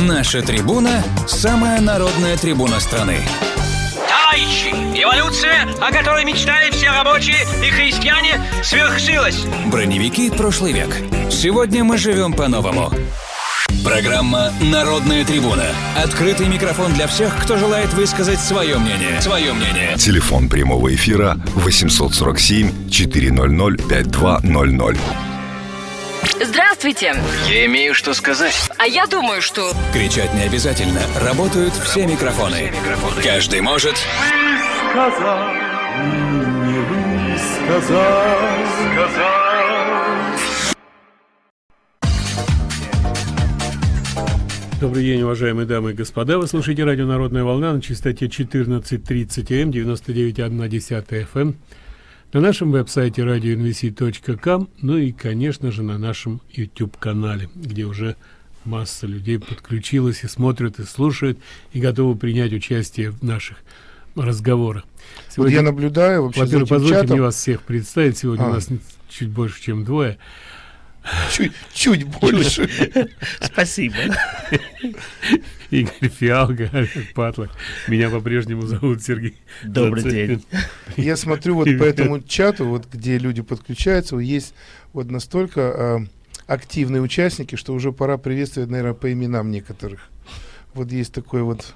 Наша трибуна – самая народная трибуна страны. Товарищи, эволюция, о которой мечтали все рабочие и христиане, свершилась. Броневики прошлый век. Сегодня мы живем по-новому. Программа «Народная трибуна». Открытый микрофон для всех, кто желает высказать свое мнение. Свое мнение. Телефон прямого эфира 847 400 5200. Здравствуйте. Я имею что сказать. А я думаю, что... Кричать не обязательно. Работают все микрофоны. Каждый может... сказал, не сказал, сказал. Добрый день, уважаемые дамы и господа. Вы слушаете радио «Народная волна» на частоте 14.30 М, 99,1 FM. На нашем веб-сайте radioinvc.com, ну и, конечно же, на нашем YouTube-канале, где уже масса людей подключилась и смотрят, и слушают, и готовы принять участие в наших разговорах. Вот я наблюдаю вообще за Во-первых, позвольте чатом. мне вас всех представить. Сегодня А. у нас чуть больше, чем двое. Чуть, чуть больше. Спасибо. Игорь Фиалга, Олег Патлок. Меня по-прежнему зовут Сергей. Добрый Зацепин. день. Я смотрю вот по этому чату, вот где люди подключаются, есть вот настолько а, активные участники, что уже пора приветствовать, наверное, по именам некоторых. Вот есть такой вот,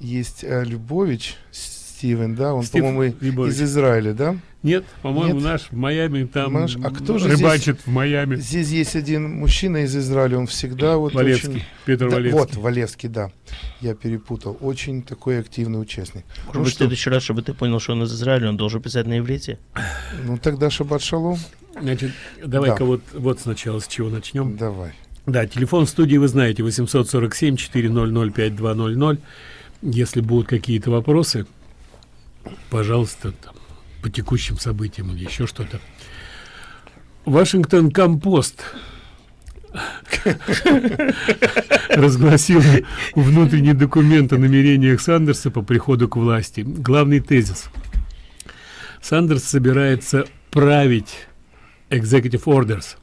есть а, Любович Стивен, да, он, по-моему, из Израиля, да? Нет, по-моему, наш в Майами там Наш- а кто же рыбачит в Майами. Здесь есть один мужчина из Израиля, он всегда вот Валевский, очень... Петр Да, Валевский. вот, Валевский, да. Я перепутал. Очень такой активный участник. Может Ну быть, в следующий раз, чтобы ты понял, что он из Израиля, он должен писать на иврите? ну тогда шаббат шалом. Значит, давай-ка Да. вот, вот сначала с чего начнем. Давай. Да, телефон в студии вы знаете, 847-400-5200. Если будут какие-то вопросы, пожалуйста, там, по текущим событиям или еще что-то. Вашингтон Компост разгласил внутренний документ о намерениях Сандерса по приходу к власти. Главный тезис. Сандерс собирается править executive orders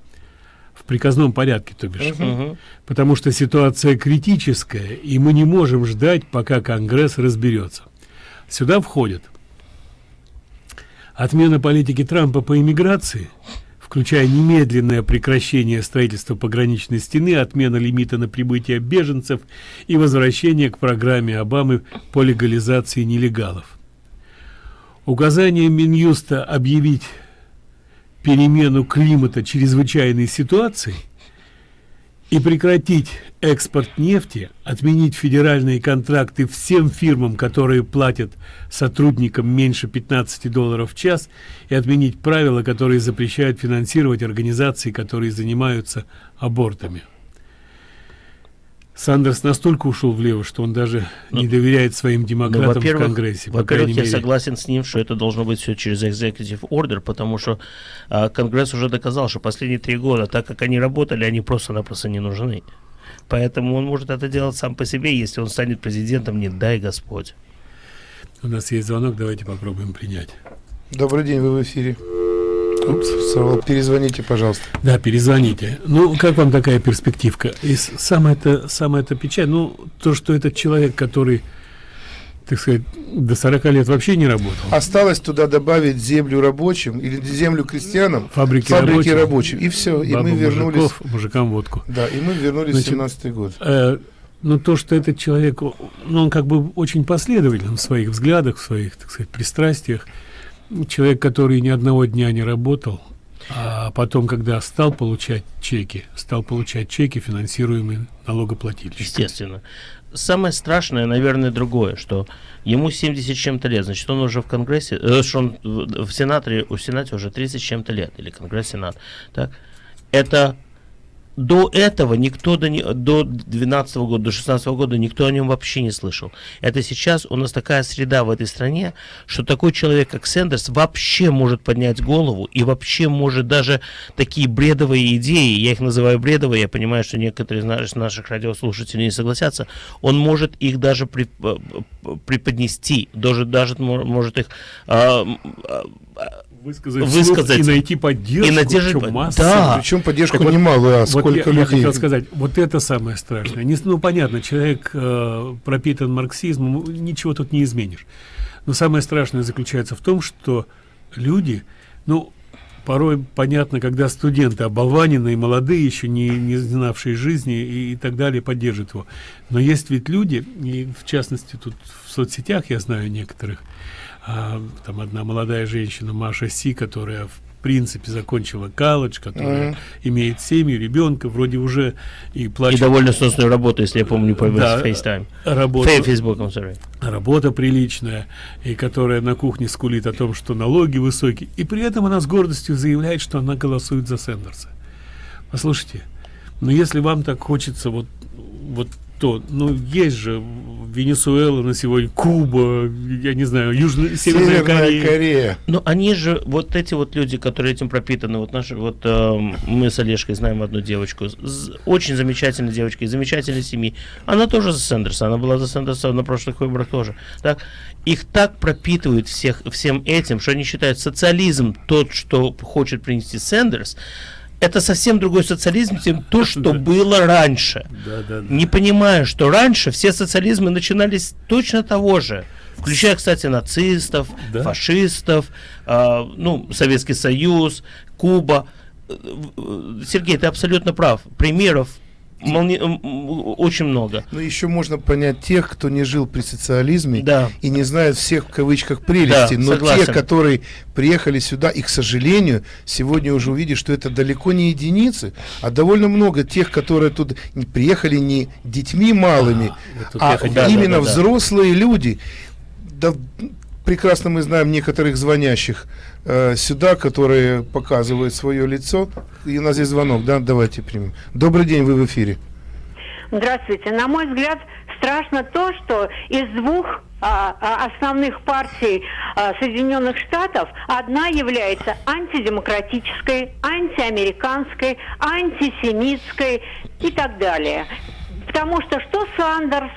в приказном порядке, то бишь. Мгм. Потому что ситуация критическая, и мы не можем ждать, пока Конгресс разберется. Сюда входят отмена политики Трампа по иммиграции, включая немедленное прекращение строительства пограничной стены, отмена лимита на прибытие беженцев и возвращение к программе Обамы по легализации нелегалов. Указание Минюста объявить перемену климата чрезвычайной ситуацией и прекратить экспорт нефти, отменить федеральные контракты всем фирмам, которые платят сотрудникам меньше 15 долларов в час, и отменить правила, которые запрещают финансировать организации, которые занимаются абортами. Сандерс настолько ушел влево, что он даже не доверяет своим Ну, демократам в во-первых, Конгрессе. во-первых, я мере. согласен с ним, что это должно быть все через executive order, потому что а, Конгресс уже доказал, что последние три года, так как они работали, они просто-напросто не нужны. Поэтому он может это делать сам по себе, если он станет президентом, не дай Господь. У нас есть звонок, давайте попробуем принять. Добрый день, вы в эфире. Упс, перезвоните, пожалуйста. Да, перезвоните. Ну, как вам такая перспективка? И самое-то, самое-то печаль, ну, то, что этот человек, который, так сказать, до 40 лет вообще не работал. Осталось туда добавить землю рабочим или землю крестьянам, Фабрики, фабрики рабочих, рабочим. И все, и мы вернулись. мужиков, мужикам водку. Да, и мы вернулись Значит, в 17 год. Э, ну, то, что этот человек, ну, он как бы очень последователен в своих взглядах, в своих, так сказать, пристрастиях. Человек, который ни одного дня не работал, а потом, когда стал получать чеки, стал получать чеки, финансируемые налогоплательщиками. Естественно. Самое страшное, наверное, другое, что ему 70 с чем-то лет, значит, он уже в Конгрессе, э, что он в Сенате, у Сенате уже 30 с чем-то лет, или Конгресс, Сенат, так? Это до этого никто до, до 12 года, до 16 года никто о нем вообще не слышал. Это сейчас у нас такая среда в этой стране, что такой человек, как Сендерс, вообще может поднять голову и вообще может даже такие бредовые идеи, я их называю бредовые, я понимаю, что некоторые из наших, наших радиослушателей не согласятся, он может их даже при- э, преподнести, даже, даже мо- может их а, а, высказать, высказать и найти поддержку. и надежды- причем массу. Да. Причем поддержку Так вот, немалую, а Вот сколько я, я людей. хотел сказать, вот это самое страшное. Не, ну, понятно, человек э, пропитан марксизмом, ничего тут не изменишь. Но самое страшное заключается в том, что люди, ну, порой понятно, когда студенты оболваненные, молодые, еще не, не знавшие жизни и, и так далее, поддержат его. Но есть ведь люди, и в частности тут в соцсетях я знаю некоторых, а, там одна молодая женщина, Маша Си, которая в принципе закончила колледж, которая Мгм. имеет семью, ребенка, вроде уже и И плачет. довольно сносную работу, если я помню, по Да, FaceTime. работа, Facebook, I'm sorry. работа приличная, и которая на кухне скулит о том, что налоги высокие, и при этом она с гордостью заявляет, что она голосует за Сендерса. Послушайте, но если вам так хочется вот, вот то, ну, есть же Венесуэла на сегодня, Куба, я не знаю, Южная, Северная, Северная Корея. Корея. Но они же, вот эти вот люди, которые этим пропитаны, вот наши, вот эм, мы с Олежкой знаем одну девочку, очень замечательной девочка, из замечательной семьи. Она тоже за Сендерса, она была за Сендерса на прошлых выборах тоже. Так? Их так пропитывают всех, всем этим, что они считают социализм, тот, что хочет принести Сендерс, это совсем другой социализм, чем то, что было раньше. Да, да, да. Не понимая, что раньше все социализмы начинались точно того же, включая, кстати, нацистов, Да. фашистов, а, ну, Советский Союз, Куба. Э, э, Сергей, ты абсолютно прав. Примеров молни- очень много. Но еще можно понять тех, кто не жил при социализме Да. и не знает всех в кавычках прелестей. Да, но согласен. те, которые приехали сюда, и, к сожалению, сегодня уже увидишь, что это далеко не единицы, а довольно много тех, которые тут не приехали не детьми малыми, тут а я хотел- именно да, да. взрослые люди. Да, прекрасно мы знаем некоторых звонящих э, сюда, которые показывают свое лицо. И у нас здесь звонок, да, давайте примем. Добрый день, вы в эфире. Здравствуйте. На мой взгляд, страшно то, что из двух а, а, основных партий а, Соединенных Штатов одна является антидемократической, антиамериканской, антисемитской и так далее. Потому что что Сандерс,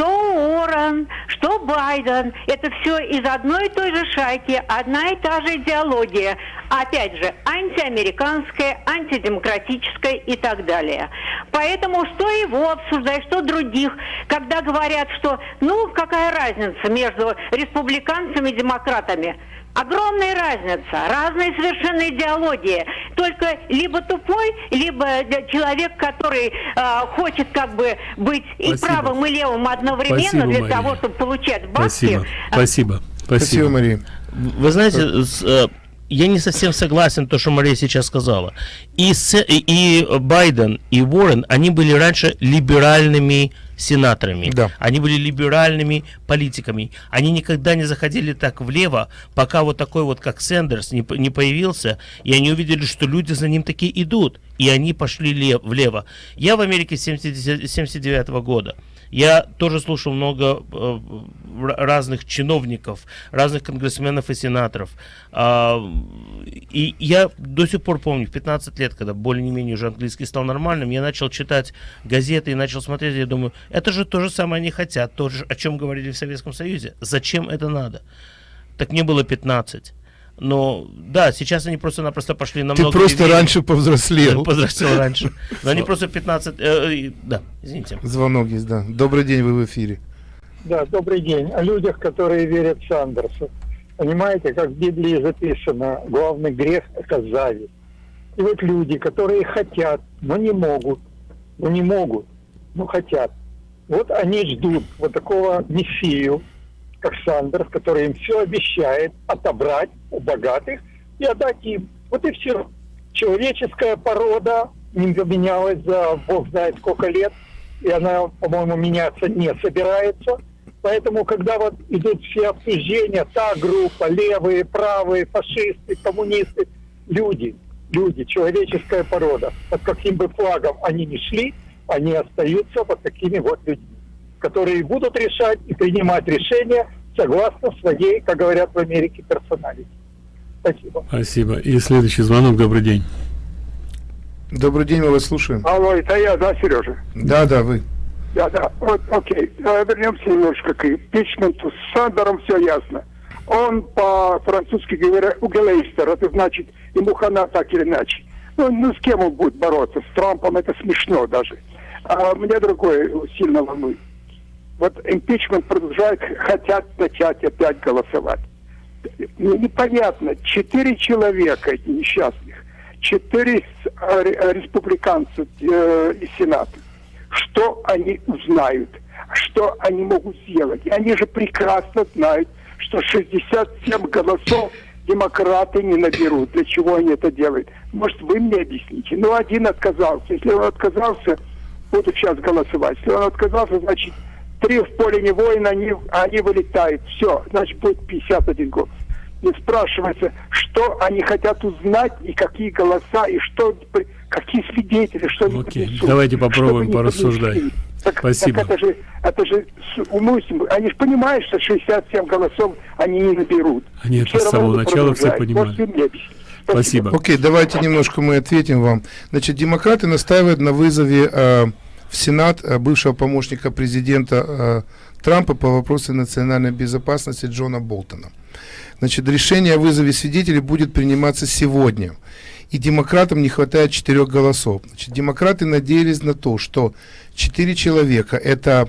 что Уоррен, что Байден, это все из одной и той же шайки, одна и та же идеология. Опять же, антиамериканская, антидемократическая и так далее. Поэтому что его обсуждать, что других, когда говорят, что ну какая разница между республиканцами и демократами. Огромная разница, разные совершенно идеологии. Только либо тупой, либо э, человек, который э, хочет как бы быть и Спасибо. правым, и левым одновременно Спасибо, для Мария. того, чтобы получать бабки. Спасибо, спасибо, Спасибо, спасибо. Мария. Вы знаете, с, э, я не совсем согласен то, что Мария сейчас сказала. И, С- и- Байден, и Уоррен, они были раньше либеральными сенаторами. Да. Они были либеральными политиками. Они никогда не заходили так влево, пока вот такой вот, как Сендерс, не, не появился, и они увидели, что люди за ним такие идут. И они пошли лев- влево. Я в Америке с 79 года. Я тоже слушал много э, разных чиновников, разных конгрессменов и сенаторов. А, и я до сих пор помню, в 15 лет, когда более-менее уже английский стал нормальным, я начал читать газеты и начал смотреть, я думаю, это же то же самое они хотят, то же, о чем говорили в Советском Союзе. Зачем это надо? Так мне было 15. Но да, сейчас они просто-напросто пошли Ты намного просто левее. раньше повзрослел. Возрастил раньше. Но они просто 15... э, и- да, извините. Звонок есть, да. Добрый день, вы в эфире. Да, добрый день. О людях, которые верят Сандерсу. Понимаете, как в Библии записано, главный грех – это зависть. И вот люди, которые хотят, но не могут, ну не могут, но хотят. Вот они ждут вот такого мессию, как Сандерс, который им все обещает отобрать у богатых и отдать им. Вот и все. Человеческая порода не поменялась за бог знает сколько лет, и она, по-моему, меняться не собирается. Поэтому, когда вот идут все обсуждения, та группа, левые, правые, фашисты, коммунисты, люди, люди, человеческая порода, под каким бы флагом они ни шли, они остаются вот такими вот людьми, которые будут решать и принимать решения согласно своей, как говорят в Америке, персоналити. Спасибо. Спасибо. И следующий звонок. Добрый день. Добрый день, мы вас слушаем. Алло, это я, да, Сережа? Да, да, вы. Да, да. Вот, окей. Вернемся немножко к импичменту. С Сандером все ясно. Он по-французски говоря угелейстер, это значит ему хана так или иначе. Ну, ну, с кем он будет бороться? С Трампом это смешно даже. А меня другое сильно волнует. Вот импичмент продолжает, хотят начать опять голосовать. Ну, непонятно, четыре человека несчастных, четыре а, ре- республиканца э, из Сената. Что они узнают? Что они могут сделать? И они же прекрасно знают, что 67 голосов демократы не наберут. Для чего они это делают? Может, вы мне объясните? Ну, один отказался. Если он отказался, буду сейчас голосовать. Если он отказался, значит, три в поле не воина, они, они вылетают. Все, значит, будет 51 голос. Не спрашивается, что они хотят узнать, и какие голоса, и что, какие свидетели, что они Окей, принесут. давайте Что попробуем они порассуждать. Так, Спасибо. так это же, это же умысленно. Они же понимают, что 67 голосов они не наберут. Они это с самого начала все объяснить? Спасибо. Окей, давайте немножко мы ответим вам. Значит, демократы настаивают на вызове э, в Сенат э, бывшего помощника президента э, Трампа по вопросу национальной безопасности Джона Болтона. Значит, решение о вызове свидетелей будет приниматься сегодня. И демократам не хватает четырех голосов. Значит, демократы надеялись на то, что четыре человека, это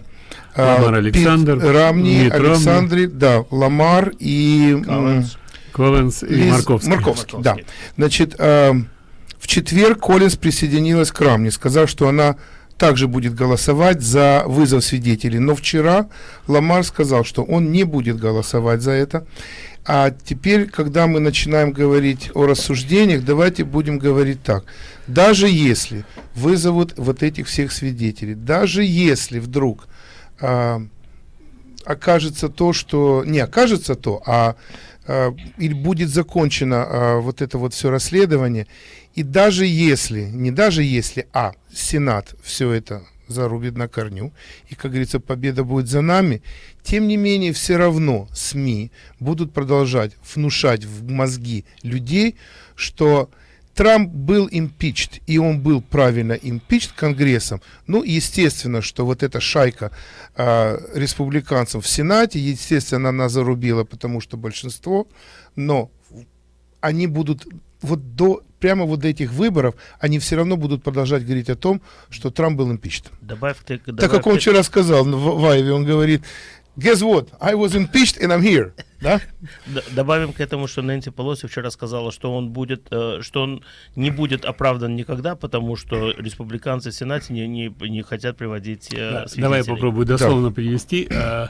э, Ламар Пит Александр, Рамни, Митт Ромни. Александре, да, Ламар и... м, Коллинз. Коллинз и Лиз- Марковский. Марковский, да. Значит, э, в четверг Коллинз присоединилась к Рамне, сказав, что она также будет голосовать за вызов свидетелей. Но вчера Ламар сказал, что он не будет голосовать за это. А теперь, когда мы начинаем говорить о рассуждениях, давайте будем говорить так. Даже если вызовут вот этих всех свидетелей, даже если вдруг а, окажется то, что... Не окажется то, а или будет закончено э, вот это вот все расследование, и даже если, не даже если, а Сенат все это зарубит на корню, и, как говорится, победа будет за нами, тем не менее, все равно СМИ будут продолжать внушать в мозги людей, что Трамп был импичт, и он был правильно импичт Конгрессом. Ну, естественно, что вот эта шайка а, республиканцев в Сенате, естественно, она зарубила, потому что большинство, но они будут вот до прямо вот до этих выборов, они все равно будут продолжать говорить о том, что Трамп был импичт. Добавь ты, Так добавь как он ты- вчера сказал в, в Айве, он говорит, guess what, I was impeached and I'm here. Да? Добавим к этому, что Нэнси Полоси вчера сказала, что он будет, э, что он не будет оправдан никогда, потому что республиканцы в Сенате не, не, не хотят приводить э, Да, свидетелей. Давай я попробую дословно перевести. А,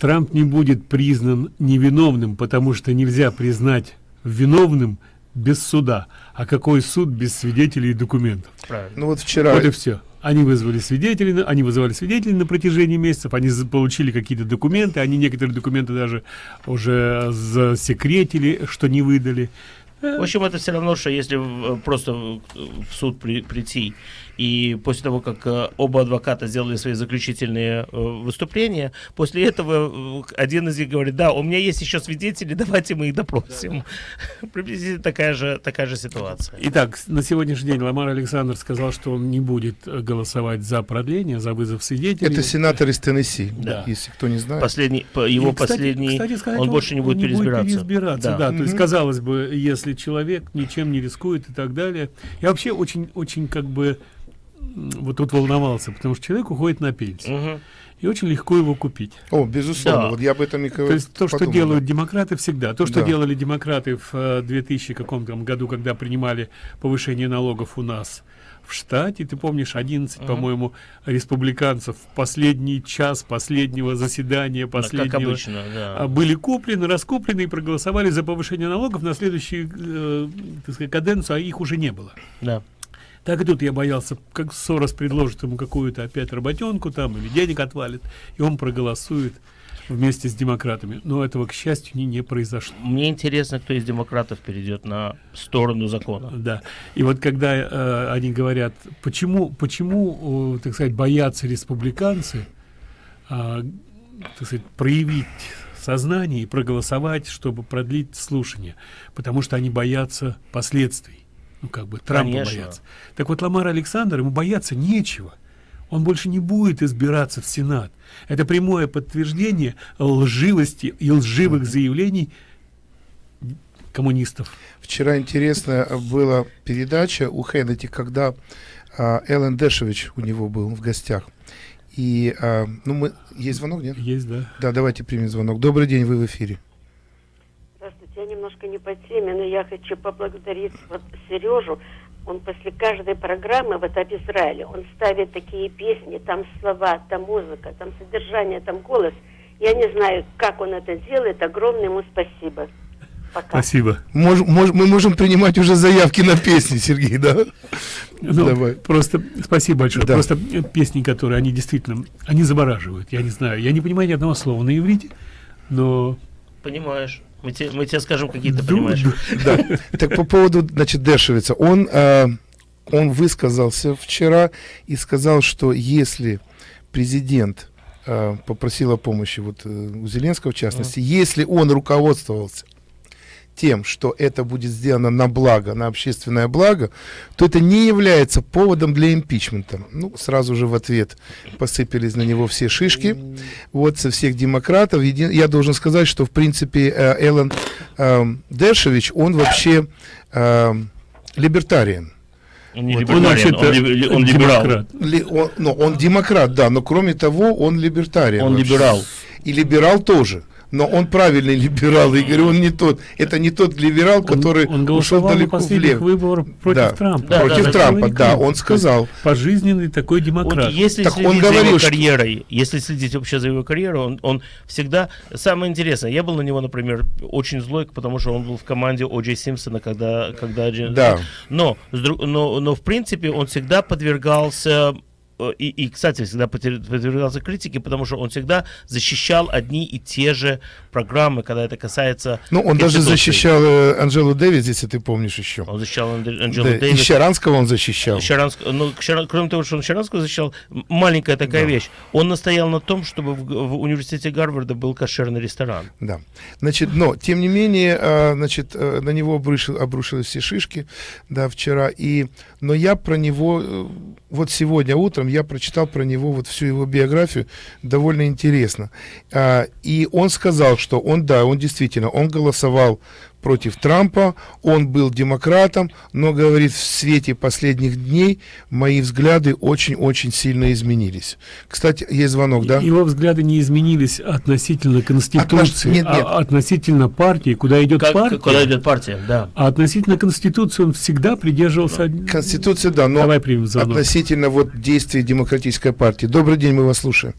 Трамп не будет признан невиновным, потому что нельзя признать виновным без суда. А какой суд без свидетелей и документов? Правильно. Ну вот вчера... Вот и все. Они вызвали свидетелей, они вызывали свидетелей на протяжении месяцев, они получили какие-то документы, они некоторые документы даже уже засекретили, что не выдали. В общем, это все равно, что если в- просто в суд при- прийти и после того, как э, оба адвоката сделали свои заключительные э, выступления, после этого э, один из них говорит, да, у меня есть еще свидетели, давайте мы их допросим. Приблизительно такая же, такая же ситуация. Итак, на сегодняшний день Ламар Александр сказал, что он не будет голосовать за продление, за вызов свидетелей. Это сенатор из Теннесси, Да. если кто не знает. Последний, по- его И, кстати- последний, кстати сказать, он больше не будет переизбираться. переизбираться, да. То есть, казалось бы, если человек ничем не рискует и так далее. Я вообще очень, очень как бы вот тут волновался, потому что человек уходит на пенсию. Мгм. И очень легко его купить. О, безусловно, Да. вот я об этом и То есть то, что подумал, делают да. демократы всегда. То, что Да. делали демократы в э, 2000 каком там году, когда принимали повышение налогов у нас в штате. Ты помнишь, 11, по-моему, республиканцев в последний час последнего заседания, Да, Как последнего обычно, да. а, были куплены, раскуплены и проголосовали за повышение налогов на следующую э, так сказать, каденцию, а их уже не было. Да. Так и тут я боялся, как Сорос предложит ему какую-то опять работенку там или денег отвалит, и он проголосует вместе с демократами. Но этого, к счастью, не, не произошло. Мне интересно, кто из демократов перейдет на сторону закона. Да. И вот когда э, они говорят, почему, почему, э, так сказать, боятся республиканцы, а, так сказать, проявить сознание и проголосовать, чтобы продлить слушание, потому что они боятся последствий. Ну, как бы Трампа Конечно. боятся. Так вот, Ламар Александр, ему бояться нечего. Он больше не будет избираться в Сенат. Это прямое подтверждение лживости и лживых заявлений коммунистов. Вчера интересная была передача у Хеннети, когда а, Эллен Дэшевич у него был в гостях. И, а, ну, мы... Есть звонок, нет? Есть, да. Да, давайте примем звонок. Добрый день, вы в эфире. Немножко не по теме, но я хочу поблагодарить вот Сережу. Он после каждой программы вот об Израиле, он ставит такие песни, там слова, там музыка, там содержание, там голос. Я не знаю, как он это делает. Огромное ему спасибо. Пока. Спасибо. Мож, мож, мы можем принимать уже заявки на песни, Сергей, да? Ну, Давай. Просто спасибо большое. Да. Просто песни, которые они действительно, они завораживают. Я не знаю, я не понимаю ни одного слова на иврите, но Понимаешь. Мы, те, мы тебе скажем, какие ты понимаешь. Да. Так по поводу, значит, Дешевица. Он, э, он высказался вчера и сказал, что если президент э, попросил о помощи, вот э, у Зеленского в частности, если он руководствовался тем, что это будет сделано на благо, на общественное благо, то это не является поводом для импичмента. Ну, сразу же в ответ посыпались на него все шишки, вот со всех демократов. Еди- Я должен сказать, что, в принципе, э, Эллен э, Дершевич, он вообще э, либертариан. Он не Вот либертариан, он вообще-то он, он либерал. демократ. Ли- он, ну, он демократ, да, но кроме того, он либертариан. Он вообще. либерал. И либерал тоже. Но он правильный либерал, Игорь, он не тот. Это не тот либерал, который он ушел голосовал на далеко влево. выборах против Да. Трампа. Да, против да, Трампа, да, он сказал. Пожизненный такой демократ. Вот если Так он следить за говорил, его что- карьерой, если следить вообще за его карьерой, он, он всегда... Самое интересное, я был на него, например, очень злой, потому что он был в команде О. Джей Симпсона, когда... когда Да. Но, но, но, в принципе, он всегда подвергался... э, И, и, кстати, всегда подвергался критике, потому что он всегда защищал одни и те же программы, когда это касается... Ну, он даже защищал э, Анжелу Дэвис, если ты помнишь еще. Он защищал Анджелу Да, и Дэвис. Щаранского он защищал. Щаранск- ну, Щара- кроме того, что он Щаранского защищал, маленькая такая вещь. Он настоял на том, чтобы в, в университете Гарварда был кошерный ресторан. Да. Значит, но, тем не менее, а, значит, э, на него обрушил, обрушились все шишки, да, вчера. И, но я про него, э, вот сегодня утром я прочитал про него вот всю его биографию, довольно интересно. А, И он сказал, что он, да, он действительно, он голосовал против Трампа, он был демократом, но, говорит, в свете последних дней мои взгляды очень-очень сильно изменились. Кстати, есть звонок, да? Его взгляды не изменились относительно Конституции, нет, нет. а относительно партии, куда идет Как, партия. куда идет партия, да. А относительно Конституции он всегда придерживался... Конституция, да, но Давай примем звонок. относительно вот действий демократической партии. Добрый день, мы вас слушаем.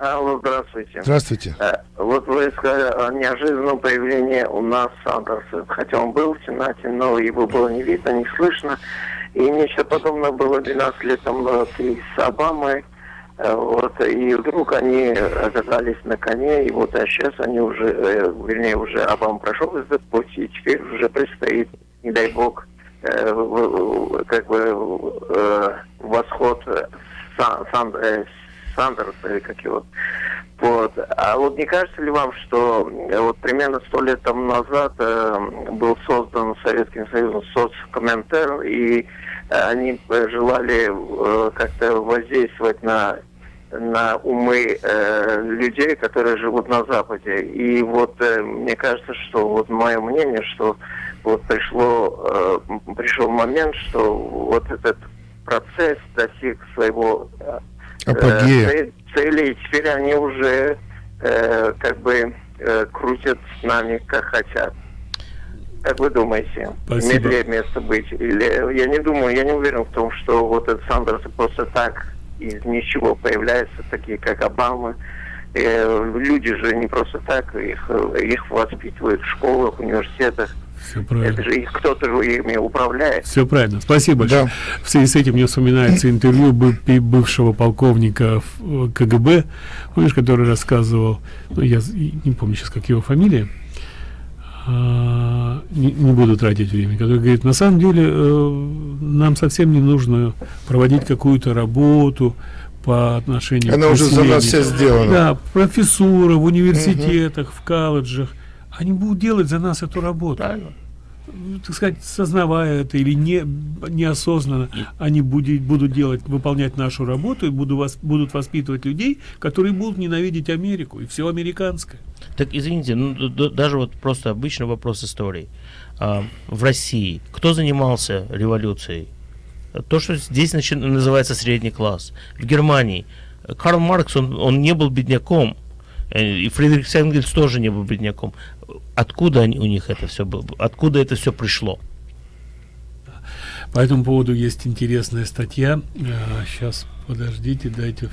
Алло, здравствуйте. Здравствуйте. Э, Вот вы сказали о неожиданном появлении у нас Сандерса. Хотя он был в Сенате, но его было не видно, не слышно. И нечто подобное было 12 лет и с Обамой. Э, Вот, и вдруг они оказались на коне, и вот а сейчас они уже, э, вернее, уже Обама прошел этот путь, и теперь уже предстоит, не дай бог, э, как бы э, восход Сан- Сан- э, Или как его. Вот. А вот не кажется ли вам, что э, вот примерно сто лет тому назад э, был создан Советским Союзом соцкомментарий, и э, они желали э, как-то воздействовать на на умы э, людей, которые живут на Западе. И вот э, мне кажется, что вот мое мнение, что вот пришло э, пришел момент, что вот этот процесс достиг своего э, Апогея. э, цель- цели, и теперь они уже э, как бы э, крутят с нами как хотят. Как вы думаете, Спасибо. имеет ли место быть? Или я не думаю, я не уверен в том, что вот этот Сандерс просто так из ничего появляется, такие как Обама. Э, люди же не просто так, их, их воспитывают в школах, университетах. Все правильно. Это же их кто-то же ими управляет. Все правильно. Спасибо большое. В связи с этим мне вспоминается интервью бы- бы- бывшего полковника в, э, КГБ, помнишь, который рассказывал, ну, я не помню сейчас, как его фамилия, а, не, не буду тратить время, который говорит, на самом деле э, нам совсем не нужно проводить какую-то работу по отношению Она к уже за нас вся сделана. Да, профессура в университетах, в колледжах, они будут делать за нас эту работу. так сказать, сознавая это или не, неосознанно, они будет, будут делать, выполнять нашу работу и буду вас, будут воспитывать людей, которые будут ненавидеть Америку и все американское. Так, извините, ну, даже вот просто обычный вопрос истории. А, в России кто занимался революцией? То, что здесь начи- называется средний класс. В Германии Карл Маркс, он, он не был бедняком, э, и Фридрих Энгельс тоже не был бедняком. Откуда они, у них это все? Откуда это все пришло? По этому поводу есть интересная статья. Сейчас, подождите, дайте,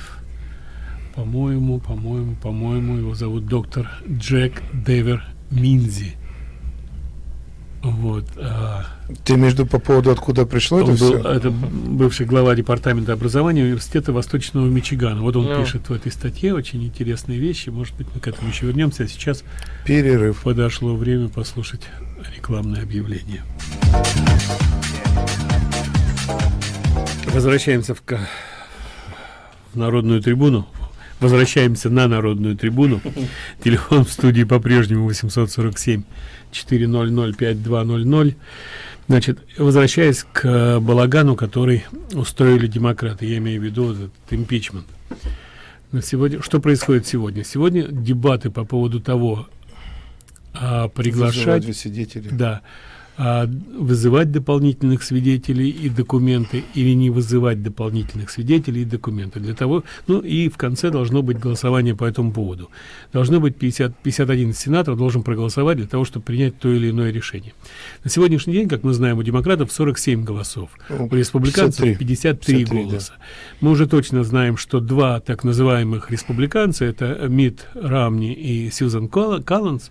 по-моему, по-моему, по-моему, его зовут доктор Джек Девер Минзи. Вот. А, Ты между по поводу откуда пришло это был, все? это бывший глава департамента образования университета Восточного Мичигана. Вот он Ну. пишет в этой статье очень интересные вещи. Может быть, мы к этому еще вернемся. А сейчас перерыв. Подошло время послушать рекламное объявление. Возвращаемся в, в народную трибуну. Возвращаемся на народную трибуну. Телефон в студии по-прежнему 847 400 5200. Значит, возвращаясь к э, балагану, который устроили демократы, я имею в виду этот импичмент. На сегодня, что происходит сегодня? Сегодня дебаты по поводу того, а, приглашать, свидетелей. да, вызывать дополнительных свидетелей и документы или не вызывать дополнительных свидетелей и документы для того, ну и в конце должно быть голосование по этому поводу. Должно быть 50, 51 сенатор должен проголосовать для того, чтобы принять то или иное решение. На сегодняшний день, как мы знаем, у демократов 47 голосов, Ну, у республиканцев 53. 53, 53, голоса. Мы уже точно знаем, что два так называемых республиканца, это Мит Рамни и Сьюзан Коллинз,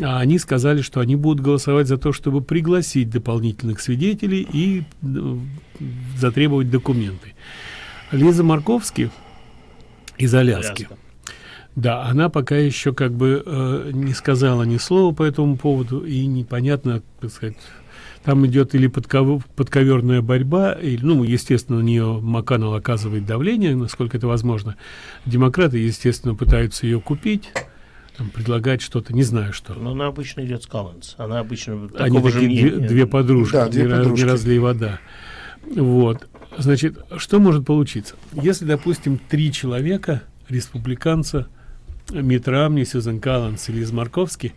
а они сказали, что они будут голосовать за то, чтобы пригласить дополнительных свидетелей и э, затребовать документы. Лиза Марковский из Аляски. Аляска. Да, она пока еще как бы э, не сказала ни слова по этому поводу, и непонятно, так сказать, там идет или подков- подковерная борьба, или, ну, естественно, на нее МакКоннелл оказывает давление, насколько это возможно. Демократы, естественно, пытаются ее купить, там, предлагать что-то, не знаю что. Но она обычно идет с Коллинз. Она обычно Они такого же такие две, две подружки, Да, две не, подружки. не разлей вода. Вот. Значит, что может получиться? Если, допустим, три человека, республиканца, Мит Рамни, Сьюзен Калланс и Лиз Марковский,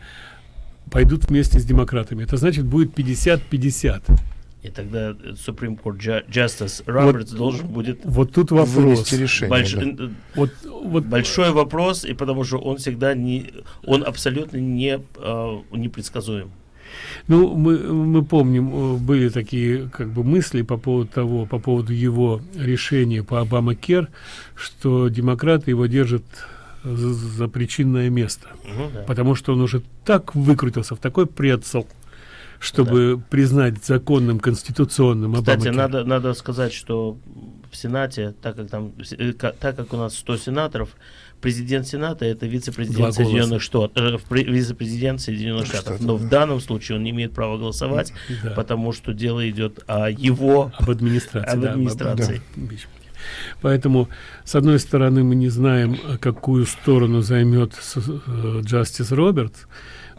пойдут вместе с демократами, это значит будет 50-50. И тогда э, Supreme Court Ju- Justice Робертс должен будет Вот тут вопрос. Решение. Больш- да. Вот, вот большой вопрос, и потому что он всегда не, он абсолютно не э, непредсказуем. Ну, мы, мы помним, э, были такие как бы мысли по поводу того, по поводу его решения по Обама Кер, что демократы его держат за, за причинное место. Мгм, да. Потому что он уже так выкрутился в такой прицел, чтобы признать законным конституционным Кстати, надо, надо сказать, что в Сенате, так как там, э, так как у нас 100 сенаторов, президент Сената это вице-президент. Соединенных Штатов, э, вице-президент Соединенных Штатов. Но да. в данном случае он не имеет права голосовать, Да. потому что дело идет о его об администрации. Об да, администрации. импичменте. Поэтому, с одной стороны, мы не знаем, какую сторону займет э, Джастис Робертс,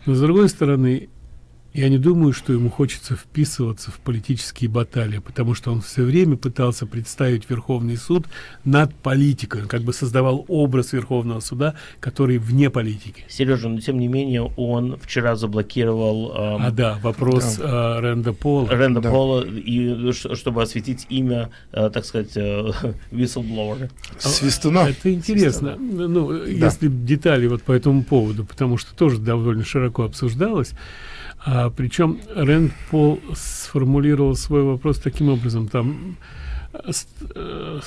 но с другой стороны, я не думаю, что ему хочется вписываться в политические баталии, потому что он все время пытался представить Верховный суд над политикой. Он как бы создавал образ Верховного суда, который вне политики. Сережа, но тем не менее он вчера заблокировал эм, А да, вопрос э, Рэнда Пола. Рэнда Да. Пола, и, чтобы осветить имя, э, так сказать, э, whistleblower. Свистуна. Это интересно. Ну, если б детали вот по этому поводу, потому что тоже довольно широко обсуждалось. А, причем Рэнд Пол сформулировал свой вопрос таким образом. Там э, ст- э,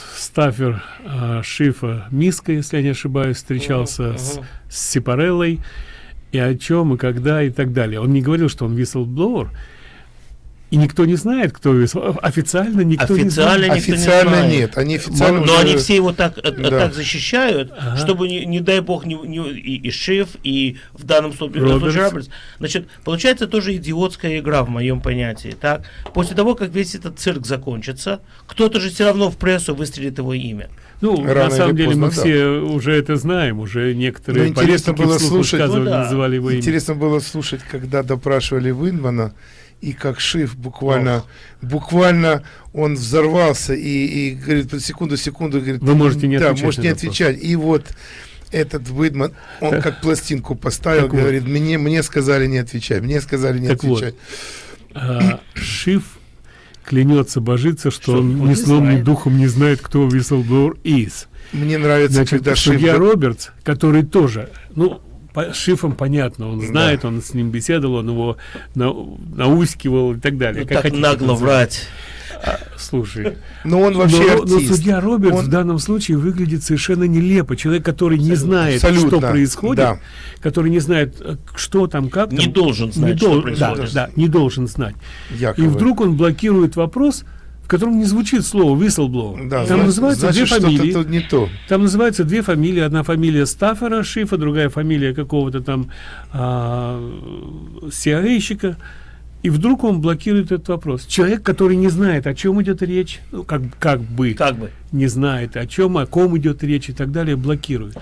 э, Шифа Миска, если я не ошибаюсь, встречался Мгм, с, мгм. с Сипареллой, и о чем, и когда, и так далее. Он не говорил, что он whistleblower, и никто не знает, кто Официально никто не Официально знает. никто не Официально знает. нет. Они официально Но, но уже- они все его так, э, Да. так защищают, Ага. чтобы, не, не дай бог, не, не- и, и Шиф, и в данном случае Робертс. Робертс. Значит, получается тоже идиотская игра в моем понятии. Так? После того, как весь этот цирк закончится, кто-то же все равно в прессу выстрелит его имя. Ну, Рано на самом деле мы поздно, да. все уже это знаем, уже некоторые Ну, интересно было слушать- Ну да. называли его имя. Интересно было слушать, когда допрашивали Винмана, и как Шиф буквально, буквально он взорвался и, и говорит, секунду, секунду, говорит, Вы можете не да, отвечать можете на не отвечать. И вот этот Выдман, он как пластинку поставил, Так вот. говорит, мне, мне сказали не отвечать, мне сказали не Так вот, отвечать. а, Шиф клянется, божится, что, Что он он ни сном, ни духом не знает, кто whistleblower is. Мне нравится, Значит, когда Шиф... судья Робертс, который тоже, ну, по Шифом понятно, он знает, он с ним беседовал, он его на, наускивал и так далее. Ну, Как так нагло врать. А, слушай, Но он вообще но, но судья Робертс Он- в данном случае выглядит совершенно нелепо. Человек, который не знает, Абсолютно, что происходит, да. который не знает, что там, как Не там, должен знать, не что дол- происходит. Да, да, не должен знать. Якобы. И вдруг он блокирует вопрос, в котором не звучит слово whistleblower. Да, там зна- называются значит, две фамилии. тут не то. Там называются две фамилии. Одна фамилия Стаффера Шифа, другая фамилия какого-то там а, CIA-щика. И вдруг он блокирует этот вопрос. Человек, который не знает, о чем идет речь, ну, как, как бы Как бы. не знает, о чем, о ком идет речь и так далее, блокирует.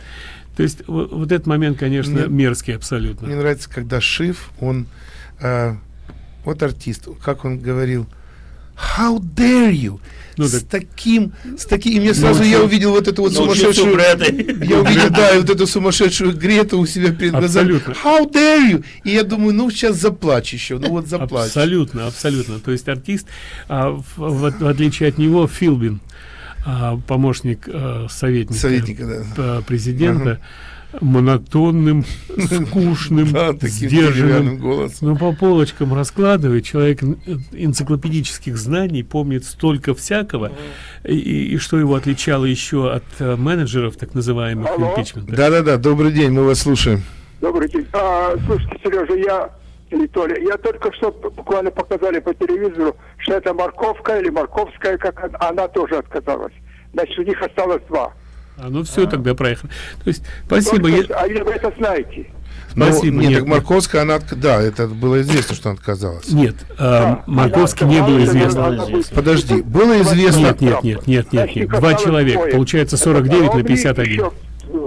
То есть во- вот этот момент, конечно, Мне- мерзкий абсолютно. Мне нравится, когда Шиф, он, э, вот артист, как он говорил, how dare you? Ну, с так- таким, с таким, и мне сразу я увидел вот эту вот сумасшедшую, я увидел, да, вот эту сумасшедшую Грету у себя перед глазами. How dare you? И я думаю, ну сейчас заплачь еще, ну вот заплачь. Абсолютно, абсолютно. То есть артист, а, в, в- в отличие от него, Филбин, а, помощник а, советника, Советника, да. президента, монотонным, скучным, Да, сдержанным, голосом. но по полочкам раскладывает. Человек энциклопедических знаний, помнит столько всякого, и, что его отличало еще от э, менеджеров, так называемых Алло. импичмента. Да-да-да, добрый день, мы вас слушаем. Добрый день. А, слушайте, Сережа, я или Толя, я только что буквально показали по телевизору, что это морковка или морковская, как она, она тоже отказалась. Значит, у них осталось два. А, ну все, тогда проехали. То есть, спасибо. Только- я- А вы это знаете? Спасибо. Ну, нет, нет, так Марковская, она, да, это было известно, что она отказалась. Нет, а, Марковский не было известно. Подожди, было известно... Нет, нет, нет, нет, нет, нет. Два человека. двое. Получается Это 49 на Робни, 51. еще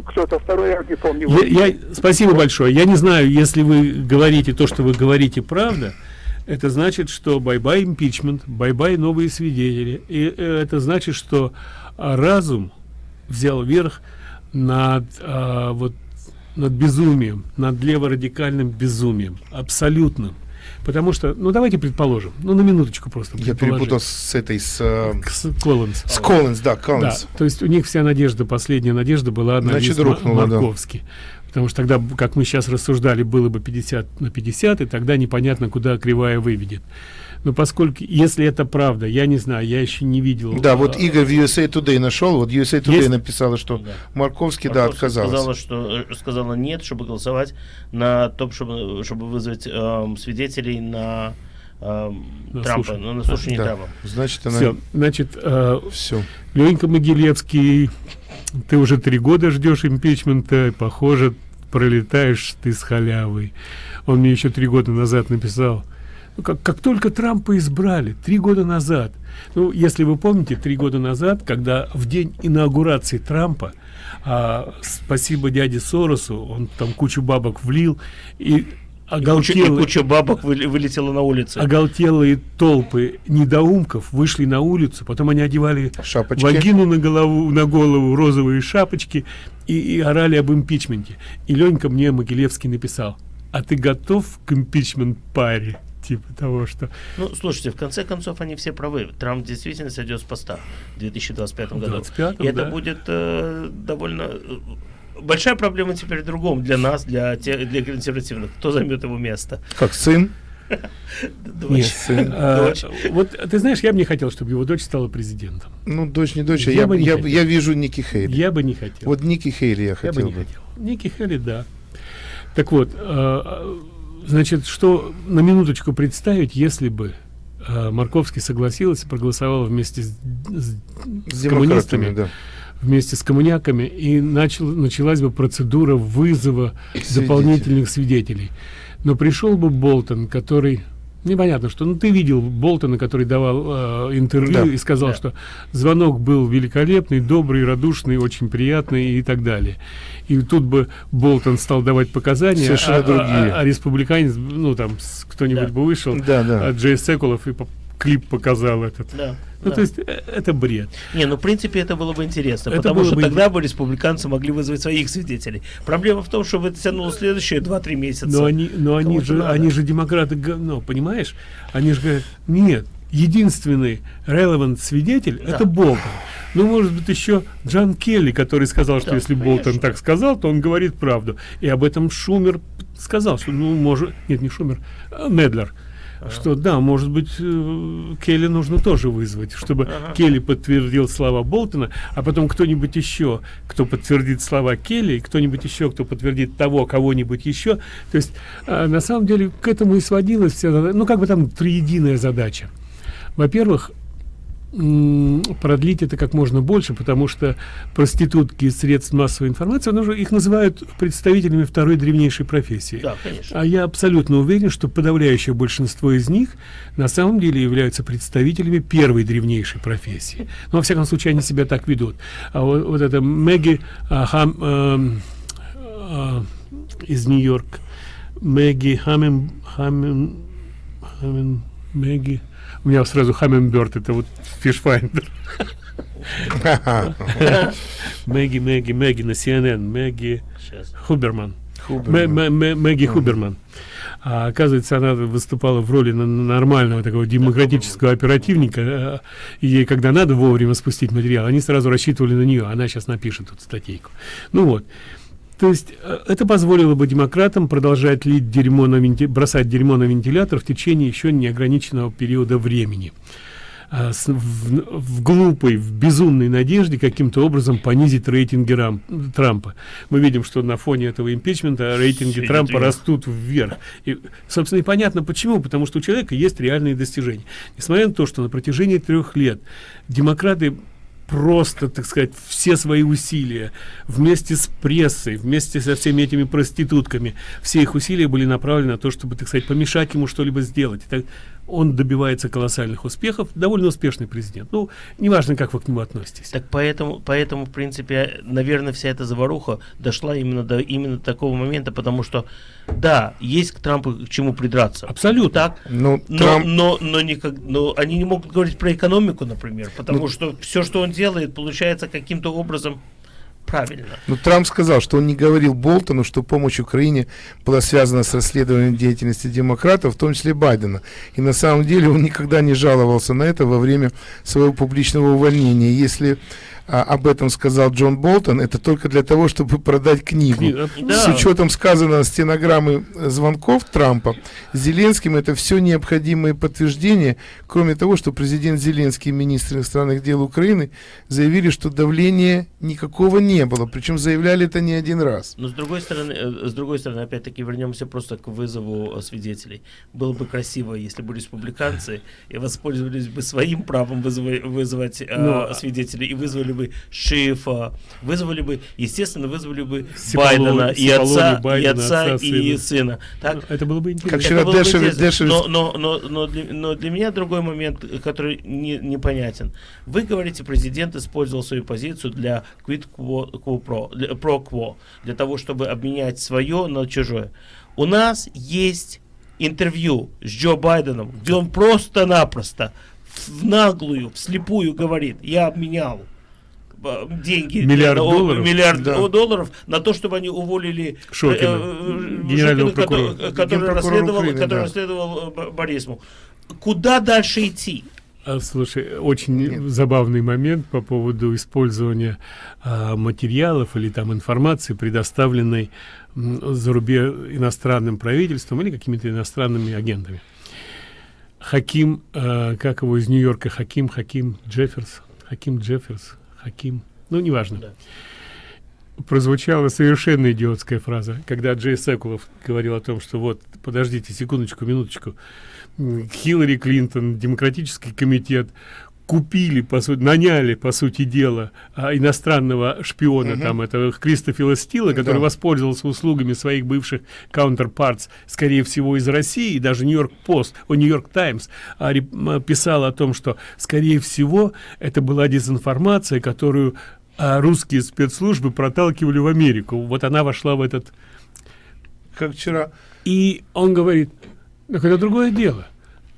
Кто-то второй, я не помню. Я, я- спасибо большое. Я не знаю, если вы говорите то, что вы говорите, правда, это значит, что bye-bye импичмент, bye-bye новые свидетели. И э, это значит, что а, разум взял верх над а, вот над безумием, над леворадикальным безумием, абсолютным. Потому что, ну давайте предположим, ну на минуточку просто. Я перепутал с этой, с... э, С Коллинз. С Коллинз, да, Да, Коллинз. то есть у них вся надежда, последняя надежда была на Значит, рухнула, да. Марковский. Потому что тогда, как мы сейчас рассуждали, было бы 50 на 50, и тогда непонятно, куда кривая выведет. Но поскольку, если это правда, я не знаю, я еще не видел. Да, вот а, Игорь в USA Today нашел, вот USA Today Есть? написала, что Да. Марковский, да, Марковская отказался. Сказала, что э, сказала нет, чтобы голосовать на том, чтобы, чтобы вызвать эм, свидетелей на, На Трампа, слушание. ну, на слушание Да. Трампа. Значит, она... Все, значит, э, Все. Ленька Могилевский, ты уже три года ждешь импичмента, похоже, пролетаешь ты с халявой. Он мне еще три года назад написал, как, как только Трампа избрали, три года назад, ну, если вы помните, три года назад, когда в день инаугурации Трампа, а, спасибо дяде Соросу, он там кучу бабок влил, и И куча, и куча бабок вылетела на улицу. оголтелые толпы недоумков вышли на улицу, потом они одевали Шапочки. вагину на голову, на голову розовые шапочки и, и орали об импичменте. И Ленька мне Могилевский написал, а ты готов к импичмент паре? Типа того, что... Ну, слушайте, в конце концов, они все правы. Трамп действительно сойдет с поста в 2025 году. 25-м, И это да. будет э, довольно... э, Большая проблема теперь в другом для нас, для, те, для консервативных. Кто займет его место? Как сын? Дочь. Нет, сын. а, Дочь. вот ты знаешь, я бы не хотел, чтобы его дочь стала президентом. Ну, дочь не дочь, а Я я, бы не я, хотел. я вижу Ники Хейли. Я бы не хотел. Вот Ники Хейли я Я хотел бы не бы. хотел. Ники Хелли, да. Так вот, э, значит, что на минуточку представить, если бы э, Марковский согласился, проголосовал вместе с, с- С коммунистами, да. вместе с коммуняками, и начал, началась бы процедура вызова Свидетелей. дополнительных свидетелей. Но пришел бы Болтон, который Непонятно, что ну ты видел Болтона, который давал э, интервью Да. и сказал, Да. что звонок был великолепный, добрый, радушный, очень приятный и так далее. И тут бы Болтон стал давать показания, Совершенно а, а- другие. а- а республиканец, ну там кто-нибудь Да. бы вышел, Да, да. а Джей Секулов и по- клип показал этот. Да. Ну да. то есть э, это бред. Не, ну в принципе это было бы интересно, Это потому что бы тогда бы республиканцы могли вызвать своих свидетелей. Проблема в том, что это тянуло следующие 2-3 месяца. Но они, но они же, надо. они же демократы говно, понимаешь? Они же говорят, нет, единственный relevant свидетель Да. это Болтон. Ну, может быть, еще Джан Келли, который сказал, что Да, если конечно. Болтон так сказал, то он говорит правду. И об этом Шумер сказал, что, ну, может, нет, не Шумер, а Недлер, что да, может быть, э, Келли нужно тоже вызвать, чтобы Ага. Келли подтвердил слова Болтона, а потом кто-нибудь еще, кто подтвердит слова Келли, и кто-нибудь еще, кто подтвердит того, кого-нибудь еще. То есть, а, на самом деле, к этому и сводилась вся, ну, как бы там триединая задача. Во-первых, продлить это как можно больше, потому что проститутки из средств массовой информации, ну, их называют представителями второй древнейшей профессии. Да, конечно. А я абсолютно уверен, что подавляющее большинство из них на самом деле являются представителями первой древнейшей профессии. Ну, во всяком случае, они себя так ведут. А вот, вот это Мэгги а, Хам, эм, а, из Нью-Йорк, Мэгги Хаммин, Хаммин, Хаммин, Мэгги, у меня сразу Humminbird, это вот fishfinder. Мэгги, Мэгги, Мэгги на CNN, Мэгги. Хуберман. Хуберман. Мэ- мэ- мэ- Мэгги Хуберман. А, оказывается, она выступала в роли нормального такого демократического оперативника. э, И ей, когда надо вовремя спустить материал, они сразу рассчитывали на нее. Она сейчас напишет тут статейку. Ну вот. То есть э, это позволило бы демократам продолжать лить дерьмо на венти- бросать дерьмо на вентилятор в течение еще неограниченного периода времени. А, в, в глупой, в безумной надежде каким-то образом понизить рейтинги Рам- Трампа. Мы видим, что на фоне этого импичмента рейтинги Всё идет Трампа вверх. растут вверх. И, собственно, и понятно почему. Потому что у человека есть реальные достижения. Несмотря на то, что на протяжении трех лет демократы просто, так сказать, все свои усилия вместе с прессой, вместе со всеми этими проститутками, все их усилия были направлены на то, чтобы, так сказать, помешать ему что-либо сделать. Он добивается колоссальных успехов, довольно успешный президент. Ну, неважно, как вы к нему относитесь. Так поэтому, поэтому, в принципе, наверное, вся эта заваруха дошла именно до именно такого момента, потому что, да, есть к Трампу к чему придраться. Абсолютно. Так, Ну, но, Трамп- но, но, никак, но они не могут говорить про экономику, например, потому Ну- что все, что он делает, получается каким-то образом правильно. Ну, Трамп сказал, что он не говорил Болтону, что помощь Украине была связана с расследованием деятельности демократов, в том числе Байдена. И на самом деле он никогда не жаловался на это во время своего публичного увольнения. Если а, об этом сказал Джон Болтон, это только для того, чтобы продать книгу. Книга. Да. С учетом сказанного стенограммы звонков Трампа Зеленским, это все необходимые подтверждения, кроме того, что президент Зеленский и министр иностранных дел Украины заявили, что давления никакого не было, причем заявляли это не один раз. Но с другой стороны, э, с другой стороны, опять-таки вернемся просто к вызову э, свидетелей. Было бы красиво, если бы республиканцы и воспользовались бы своим правом вызывать, вызвать э, Но- свидетелей и вызвали бы Шифа, вызвали бы, естественно, вызвали бы Сипалони- Байдена и отца, и Байдена, отца, отца, и сына. сына. Так, Это было бы интересно. Как это вчера было бы. Дэшев- но, но, но, но, для, но для меня другой момент, который не, непонятен. Вы говорите, президент использовал свою позицию для quid quo, quo pro, для, pro quo, для того, чтобы обменять свое на чужое. У нас есть интервью с Джо Байденом, где он просто-напросто в наглую, вслепую говорит, я обменял деньги Миллиард на- о- долларов? миллиард Да. долларов на то, чтобы они уволили Шокина, э, э, генерального Шокина, прокурора. который Генпрокурор расследовал, Украины, который да. расследовал э, Борисму. Куда дальше идти? А, Слушай, очень забавный момент по поводу использования а, материалов или там информации, предоставленной м, за рубеж иностранным правительством или какими-то иностранными агентами. Хаким, а, как его из Нью-Йорка, Хаким, Хаким Джефферс, Хаким Джефферс, Хаким, ну, неважно. Да. Прозвучала совершенно идиотская фраза, когда Джей Секулов говорил о том, что вот, подождите секундочку, минуточку, Хиллари Клинтон, демократический комитет купили, по сути, наняли, по сути дела, а, иностранного шпиона, Мгм. там, этого Кристофила Стила, который Да. воспользовался услугами своих бывших counterparts, скорее всего, из России, и даже Нью-Йорк Пост, о, Нью-Йорк Таймс а, писал о том, что, скорее всего, это была дезинформация, которую а, русские спецслужбы проталкивали в Америку. Вот она вошла в этот... Как вчера... И он говорит, так это другое дело.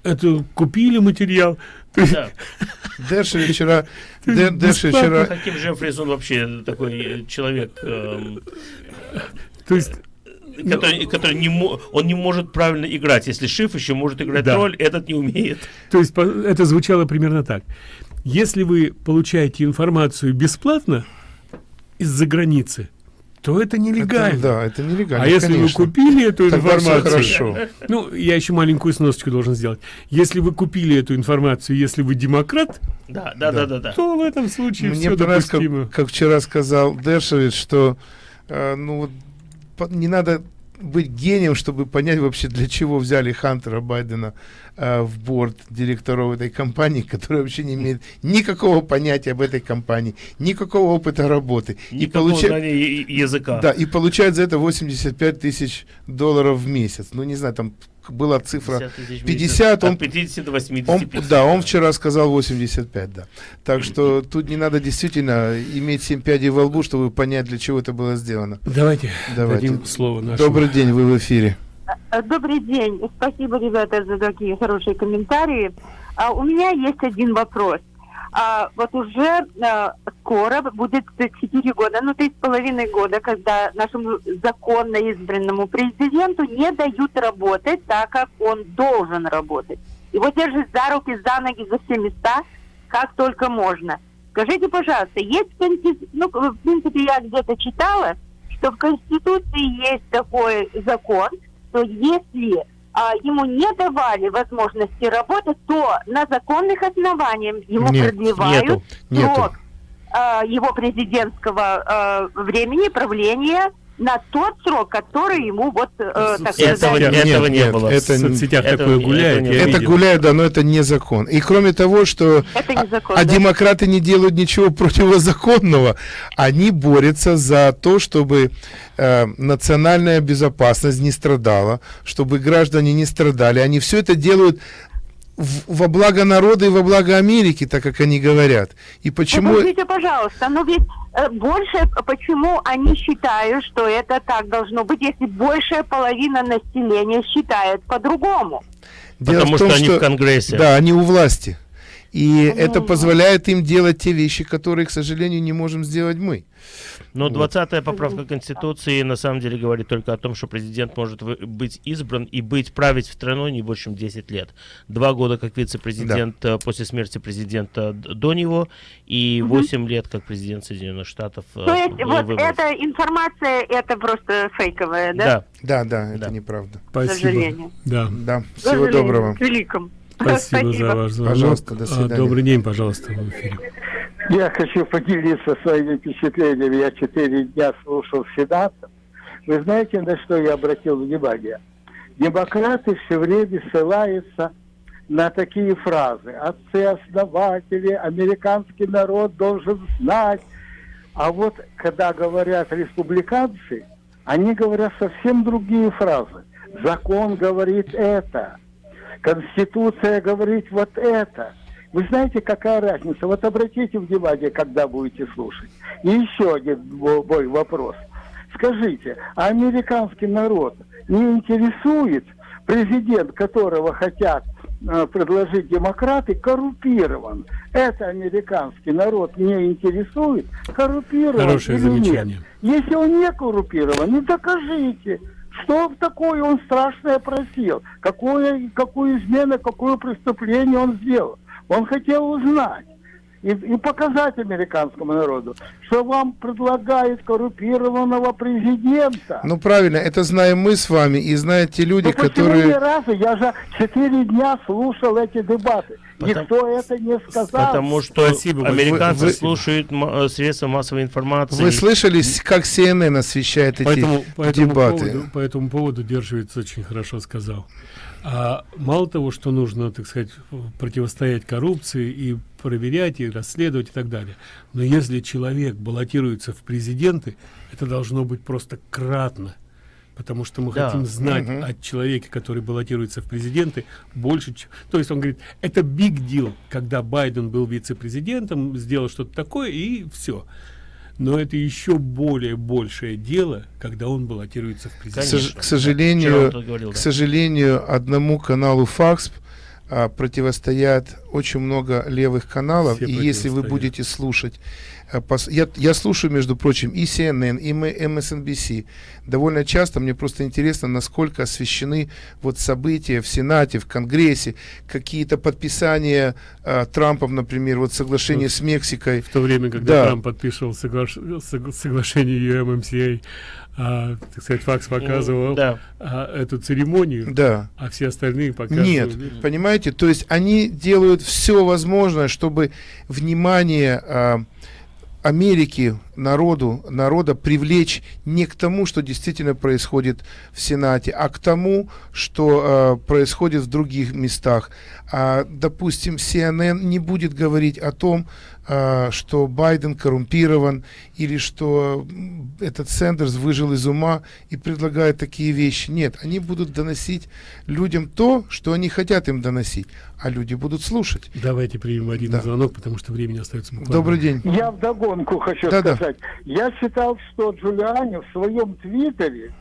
Это купили материал. Да. Дерши вчера... Дер- Дерши вчера... Каким Джеффрис он вообще такой э, человек, эм, То есть который, который не он не может правильно играть. Если Шиф еще может играть Да. роль, этот не умеет. То есть это звучало примерно так. Если вы получаете информацию бесплатно из-за границы, то это нелегально. Это- да, это нелегально, А если конечно. вы купили эту Тогда информацию... хорошо. Ну, я еще маленькую сносочку должен сделать. Если вы купили эту информацию, если вы демократ, Да, да, да, да, да. то в этом случае Мне все допустимо. как, как вчера сказал Дершевич, что э, ну, не надо быть гением, чтобы понять вообще, для чего взяли Хантера Байдена э, в борт директоров этой компании, который вообще не имеет никакого понятия об этой компании, никакого опыта работы. Никакого получа- знания я- языка. Да, и получает за это 85 тысяч долларов в месяц. Ну, не знаю, там была цифра 50 тысяч в 50, месяц. он, От 50 до он- 85. да, он вчера сказал 85, да. Так что тут не надо действительно иметь 7 пядей во лбу, чтобы понять, для чего это было сделано. Давайте, Давайте. дадим слово нашему. Добрый день, вы в эфире. Э, Добрый день. Спасибо, ребята, за такие хорошие комментарии. А, у меня есть один вопрос. А, вот уже а, скоро будет 4 года, ну три с половиной года, когда нашему законно избранному президенту не дают работать так, как он должен работать. Его держат за руки, за ноги, за все места, как только можно. Скажите, пожалуйста, есть конти- ну, в принципе, я где-то читала, что в Конституции есть такой закон, что если а, ему не давали возможности работать, то на законных основаниях ему Нет, продлевают нету, нету. срок а, его президентского а, времени правления на тот срок, который ему вот, э, так Этого- сказать, этого не нет, было. Это, В соцсетях Этого такое гуляет. это видел. гуляет, да, но это не закон. И кроме того, что это не закон. а да? демократы не делают ничего противозаконного, они борются за то, чтобы э, национальная безопасность не страдала, чтобы граждане не страдали. Они все это делают в- во благо народа и во благо Америки, так как они говорят. И почему... Подождите, пожалуйста, но ведь э, больше, почему они считают, что это так должно быть, если большая половина населения считает по-другому? Потому в том, что они в Конгрессе. Да, они у власти. И Ну, это позволяет им делать те вещи, которые, к сожалению, не можем сделать мы. Но 20-я поправка Конституции на самом деле говорит только о том, что президент может быть избран и быть править страной не больше, чем 10 лет. Два года как вице-президент э, после смерти президента до него и 8 лет как президент Соединенных Штатов. э, То есть вот выбран. эта информация, это просто фейковая, да? Да. Да, да, это Да. неправда. К Спасибо. сожалению. Да. Да, К всего сожалению, доброго. К великому. Спасибо, за ваш звонок. Пожалуйста, до А, свидания. Добрый день, пожалуйста, в эфире. Я хочу поделиться своими впечатлениями. Я четыре дня слушал сенатор. Вы знаете, на что я обратил внимание? Демократы все время ссылаются на такие фразы. Отцы-основатели, американский народ должен знать. А вот когда говорят республиканцы, они говорят совсем другие фразы. Закон говорит это. Конституция говорит вот это. Вы знаете, какая разница? Вот обратите внимание, когда будете слушать. И еще один мо- мой вопрос. Скажите, а американский народ не интересует президент, которого хотят э, предложить демократы, коррупирован? Это американский народ не интересует, коррупирован Хорошее или нет? замечание. Если он не коррупирован, не докажите. Что такое он страшное просил? Какое, какую измену, какое преступление он сделал? Он хотел узнать и, и показать американскому народу, что вам предлагают коррупированного президента. Ну правильно, это знаем мы с вами и знают те люди, Ну почему которые... ни разу? Я же четыре дня слушал эти дебаты. Потому- Никто это не сказал. Потому что Спасибо американцы Вы- вы- слушают э, средства массовой информации. Вы слышали, как CNN освещает эти По этому, по этому дебаты? поводу, по этому поводу Держевец очень хорошо сказал. А мало того, что нужно, так сказать, противостоять коррупции и проверять и расследовать и так далее. Но если человек баллотируется в президенты, это должно быть просто кратно. Потому что мы Да. хотим знать Мгм. от человека, который баллотируется в президенты, больше. То есть он говорит, это big deal, когда Байден был вице-президентом, сделал что-то такое и все. Но это еще более большее дело, когда он баллотируется в К, президенты. сож- к сожалению, говорил, к да. сожалению, одному каналу Факс а, противостоят очень много левых каналов, Все и если вы будете слушать, а, пос- я, я слушаю, между прочим, и CNN, и MSNBC. Довольно часто мне просто интересно, насколько освещены вот события в Сенате, в Конгрессе, какие-то подписания а, Трампом, например, вот соглашение с Мексикой. В то время, когда Да. Трамп подписывал соглаш- согла- соглашение UMMCA, а, так сказать, Факс показывал да. а, эту церемонию, Да. а все остальные показывали. Нет, понимаете, то есть они делают все возможное, чтобы внимание а, Америки, народу, народа привлечь не к тому, что действительно происходит в Сенате, а к тому, что а, происходит в других местах. А, допустим, CNN не будет говорить о том, что Байден коррумпирован или что этот Сэндерс выжил из ума и предлагает такие вещи. Нет, они будут доносить людям то, что они хотят им доносить, а люди будут слушать. Давайте примем один Да. звонок, потому что времени остается буквально. Добрый день. Я вдогонку хочу Да-да. сказать. Я читал, что Джулиани в своем твиттере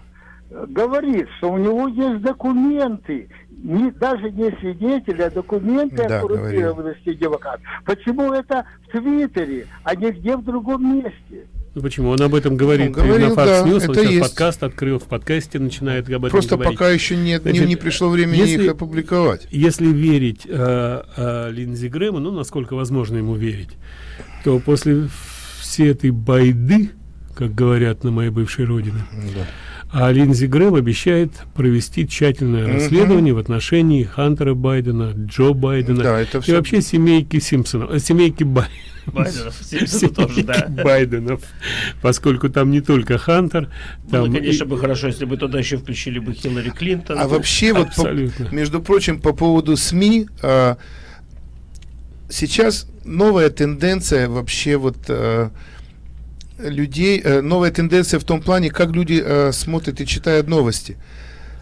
э, говорит, что у него есть документы, не, даже не свидетели, а документы Да, о коррумпированности демократов. Почему это в Твиттере, а не где в другом месте? Ну почему? Он об этом говорит Он говорил, на Fox да, News, он это сейчас есть. подкаст открыл, в подкасте начинает об этом Просто говорить. пока еще нет, не, Значит, не пришло времени если- их опубликовать. Если верить э, э, Линдзи Грэму, ну, насколько возможно ему верить, то после всей этой байды, как говорят на моей бывшей родине, а Линдзи Грэм обещает провести тщательное Мгм. расследование в отношении Хантера Байдена, Джо Байдена Да, это и всё- вообще семейки Симпсонов, э, семейки Бай- Байденов, Симпсонов тоже, да. Байденов, поскольку там не только Хантер, Было, там конечно, и- бы хорошо, если бы туда еще включили бы Хиллари Клинтон. А вообще, вот, по- между прочим, по поводу СМИ, а, сейчас новая тенденция вообще вот а, людей, а, новая тенденция в том плане, как люди а, смотрят и читают новости.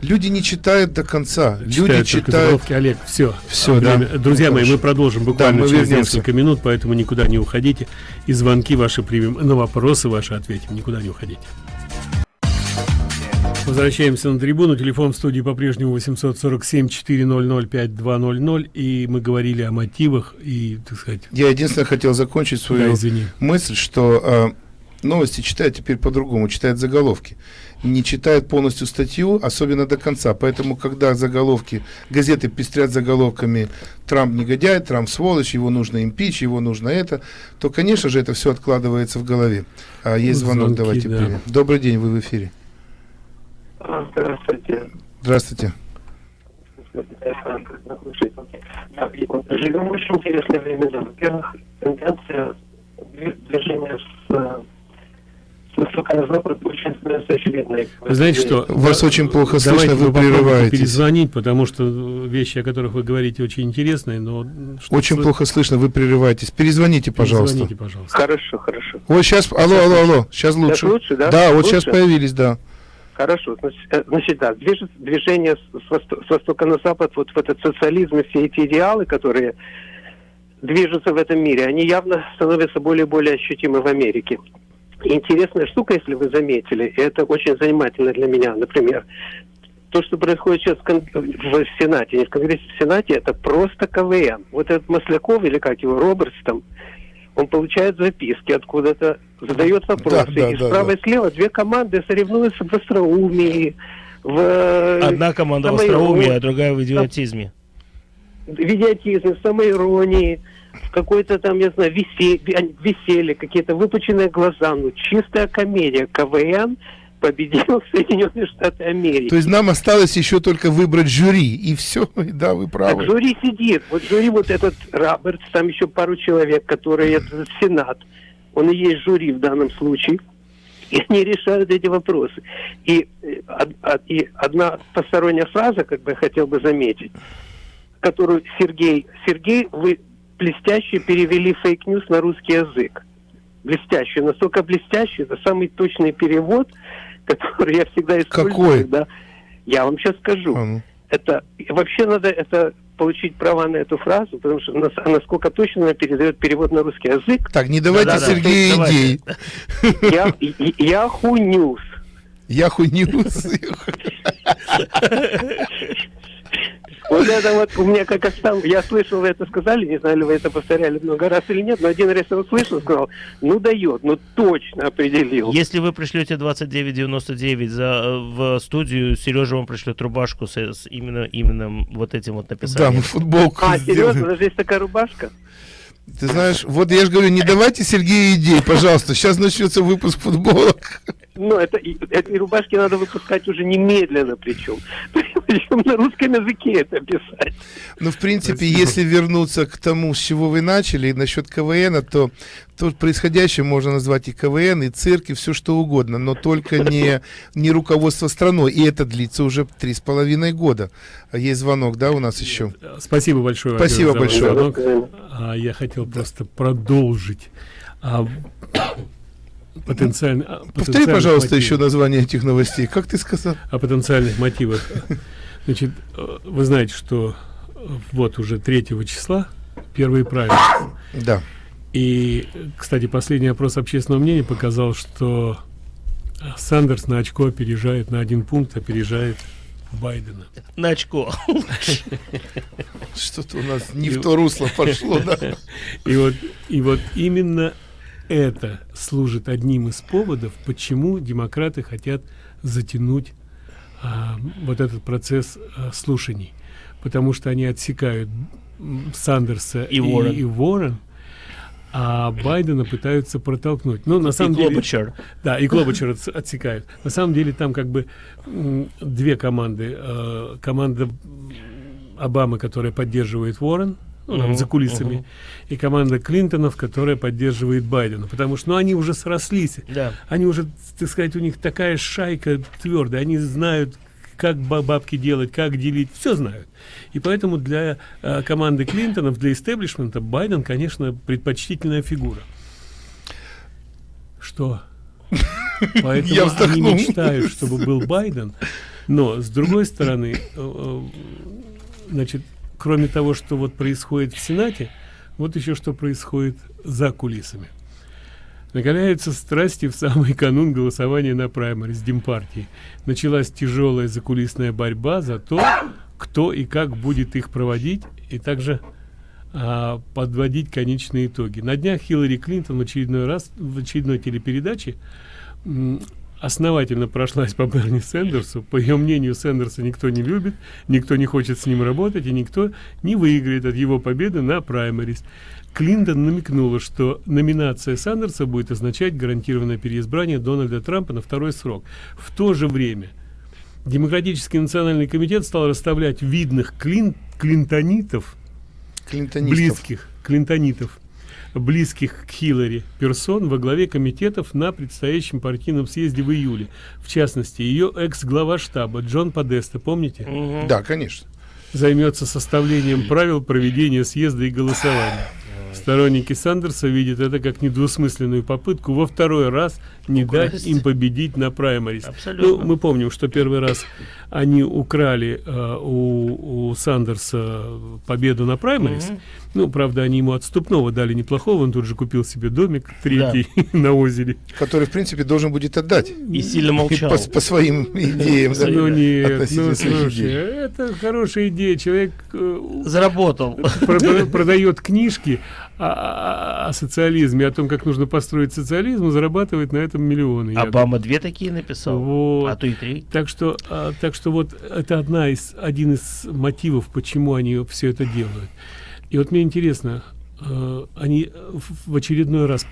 Люди не читают до конца. люди Читают только читают. Олег, все. Всё, да. Друзья Ну, мои, мы продолжим буквально Да, мы через вернемся. несколько минут, поэтому никуда не уходите. И звонки ваши примем, на вопросы ваши ответим. Никуда не уходите. Возвращаемся на трибуну. Телефон в студии по-прежнему 847-400-5200. И мы говорили о мотивах и, так сказать... Я единственное хотел закончить свою Да, извини. мысль, что а, новости читают теперь по-другому, читают заголовки. Не читают полностью статью, особенно до конца. Поэтому, когда заголовки, газеты пестрят заголовками «Трамп негодяй», «Трамп сволочь», «Его нужно импич», «Его нужно это», то, конечно же, это все откладывается в голове. А, есть звонок, Звонки, давайте да. примем. Добрый день, вы в эфире. Здравствуйте. Здравствуйте. Живем в очень интересное время. Во-первых, тенденция дви- движения с, Вы знаете что? Вас Да, очень плохо давайте слышно, вы прерываетесь. перезвонить, потому что вещи, о которых вы говорите, очень интересные, но... Очень слы- плохо слышно, вы прерываетесь. Перезвоните, пожалуйста. Перезвоните, пожалуйста. Хорошо, хорошо. Вот сейчас, алло, алло, алло, сейчас лучше. лучше, да? Да, вот Лучше? сейчас появились, да. Хорошо, значит, э, значит да, движет- движение с, с восто- с востока на запад, вот в этот социализм и все эти идеалы, которые движутся в этом мире, они явно становятся более и более ощутимы в Америке. И интересная штука, если вы заметили, и это очень занимательно для меня, например, то, что происходит сейчас в, Сенате, не в Конгрессе, в Сенате, это просто КВН. Вот этот Масляков, или как его, Робертс там, он получает записки откуда-то, задает вопросы, да, и да, справа да. и слева две команды соревнуются в остроумии, в... э, Одна команда в остроумии, а другая в идиотизме. в идиотизме, в самоиронии, в какой-то там, я знаю, весе- ви- веселье, какие-то выпученные глаза, ну, чистая комедия. КВН победил Соединенные Штаты Америки. То есть нам осталось еще только выбрать жюри, и все, да, вы Так правы. жюри сидит. Вот жюри вот этот Робертс, там еще пару человек, которые это Сенат. Он и есть жюри в данном случае. И они решают эти вопросы. И, э, од- и одна посторонняя фраза, как бы я хотел бы заметить, которую Сергей, Сергей, вы блестяще перевели fake news на русский язык. Блестяще, настолько блестяще, это самый точный перевод, который я всегда использую. Какой? Да. Я вам сейчас скажу. А, ну. Это вообще надо это получить права на эту фразу, потому что нас- насколько точно она передает перевод на русский язык. Так, не давайте Да-да-да, Сергею давайте. идей. Я, Yahoo News. Yahoo News. Вот это вот у меня как сам, я слышал, вы это сказали, не знаю, ли вы это повторяли много раз или нет, но один раз я услышал, сказал, ну дает, ну точно определил. Если вы пришлете 2999 за, э, в студию, Сережа вам пришлет рубашку с, с именно, именно вот этим вот Да, написанием. мы футболку А, серьезно, сделаем. даже есть такая рубашка? Ты знаешь, вот я же говорю, не давайте Сергею идей, пожалуйста. Сейчас начнется выпуск футболок. Ну, это, эти рубашки надо выпускать уже немедленно причем. Причем на русском языке это писать. Ну, в принципе, если вернуться к тому, с чего вы начали, насчет КВН, то, то происходящее можно назвать и КВН, и цирк, и все что угодно, но только не, не руководство страной. И это длится уже три с половиной года. Есть звонок, да, у нас еще? Спасибо большое. Спасибо за большое. звонок. А, я хотел просто продолжить. А, потенциально, а, Повтори, потенциальных пожалуйста, мотивах. еще название этих новостей. Как ты сказал? о потенциальных мотивах. Значит, э, вы знаете, что э, вот уже 3 числа первые правила. Да. И, кстати, последний опрос общественного мнения показал, что Сандерс на очко опережает, на один пункт опережает Байдена. На очко. Что-то у нас не в то русло пошло, да? И вот, и вот именно это служит одним из поводов, почему демократы хотят затянуть а, вот этот процесс а, слушаний. Потому что они отсекают Сандерса И Уоррен. и Уоррен, а Байдена пытаются протолкнуть. Ну, на самом деле... Клобачер. Да, и Клобачер отс- отсекают. На самом деле там как бы две команды. Э, команда Обамы, которая поддерживает Уоррен, ну, там, за кулисами, мгм. и команда Клинтонов, которая поддерживает Байдена. Потому что ну, они уже срослись. Да. Они уже, так сказать, у них такая шайка твердая. Они знают, как ба- бабки делать, как делить, все знают. И поэтому для э, команды Клинтонов, для истеблишмента Байден, конечно, предпочтительная фигура. Что? Поэтому Я они мечтают, чтобы был Байден. Но, с другой стороны, э, э, значит, кроме того, что вот происходит в Сенате, вот еще что происходит за кулисами. Накаляются страсти в самый канун голосования на праймерис Демпартии. Началась тяжелая закулисная борьба за то, кто и как будет их проводить, и также а, подводить конечные итоги. На днях Хиллари Клинтон в очередной раз в очередной телепередаче основательно прошлась по Берни Сендерсу. По ее мнению, Сендерса никто не любит, никто не хочет с ним работать, и никто не выиграет от его победы на праймерис. Клинтон намекнула, что номинация Сандерса будет означать гарантированное переизбрание Дональда Трампа на второй срок. В то же время Демократический национальный комитет стал расставлять видных клин, клинтонитов, Клинтонистов. близких клинтонитов, близких к Хиллари персон во главе комитетов на предстоящем партийном съезде в июле. В частности, ее экс-глава штаба Джон Подеста, помните? Да, конечно. Займется составлением правил проведения съезда и голосования. Сторонники Сандерса видят это как недвусмысленную попытку во второй раз не дать им победить на праймарис. Абсолютно. Ну, мы помним, что первый раз они украли э, у, у Сандерса победу на праймарис. Мгм. Ну, правда, они ему отступного дали неплохого. Он тут же купил себе домик третий на озере. Который, в принципе, должен будет отдать. И сильно молчал. По, по своим идеям. да, Ну нет, ну слушай, это хорошая идея. Человек э, Заработал. прода- продает книжки о, о- о социализме, о том, как нужно построить социализм, зарабатывает на этом миллионы. я Обама две такие написал. Вот. А то и три. Так что, а, так что вот это одна из, один из мотивов, почему они все это делают. И вот мне интересно, э, они в очередной раз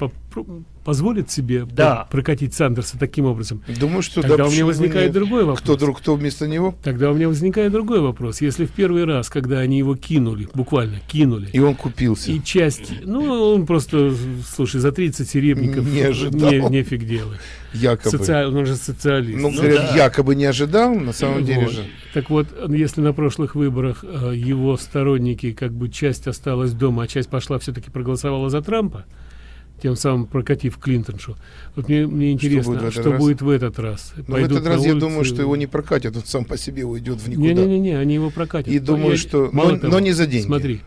позволит себе Да. прокатить Сандерса таким образом, Думаю, что да, тогда у меня возникает нет? другой вопрос. Кто друг, кто вместо него? Тогда у меня возникает другой вопрос. Если в первый раз, когда они его кинули, буквально кинули, И он купился. и часть, ну, он просто, слушай, за 30 серебряков Не ожидал. не- нефиг делать. Якобы. Социал- он же социалист. Ну, говорят, якобы не ожидал, на самом деле Вот. же. Так вот, если на прошлых выборах э, его сторонники, как бы часть осталась дома, а часть пошла все-таки проголосовала за Трампа, тем самым прокатив Клинтоншу. Вот мне, мне интересно, будет в что, этот раз? будет в этот раз. Но в Пойдут этот раз я улицы? думаю, что его не прокатят, он сам по себе уйдет в никуда. Не-не-не, они его прокатят. И думаю, Я- что- мало но- того, но не за деньги. Смотри,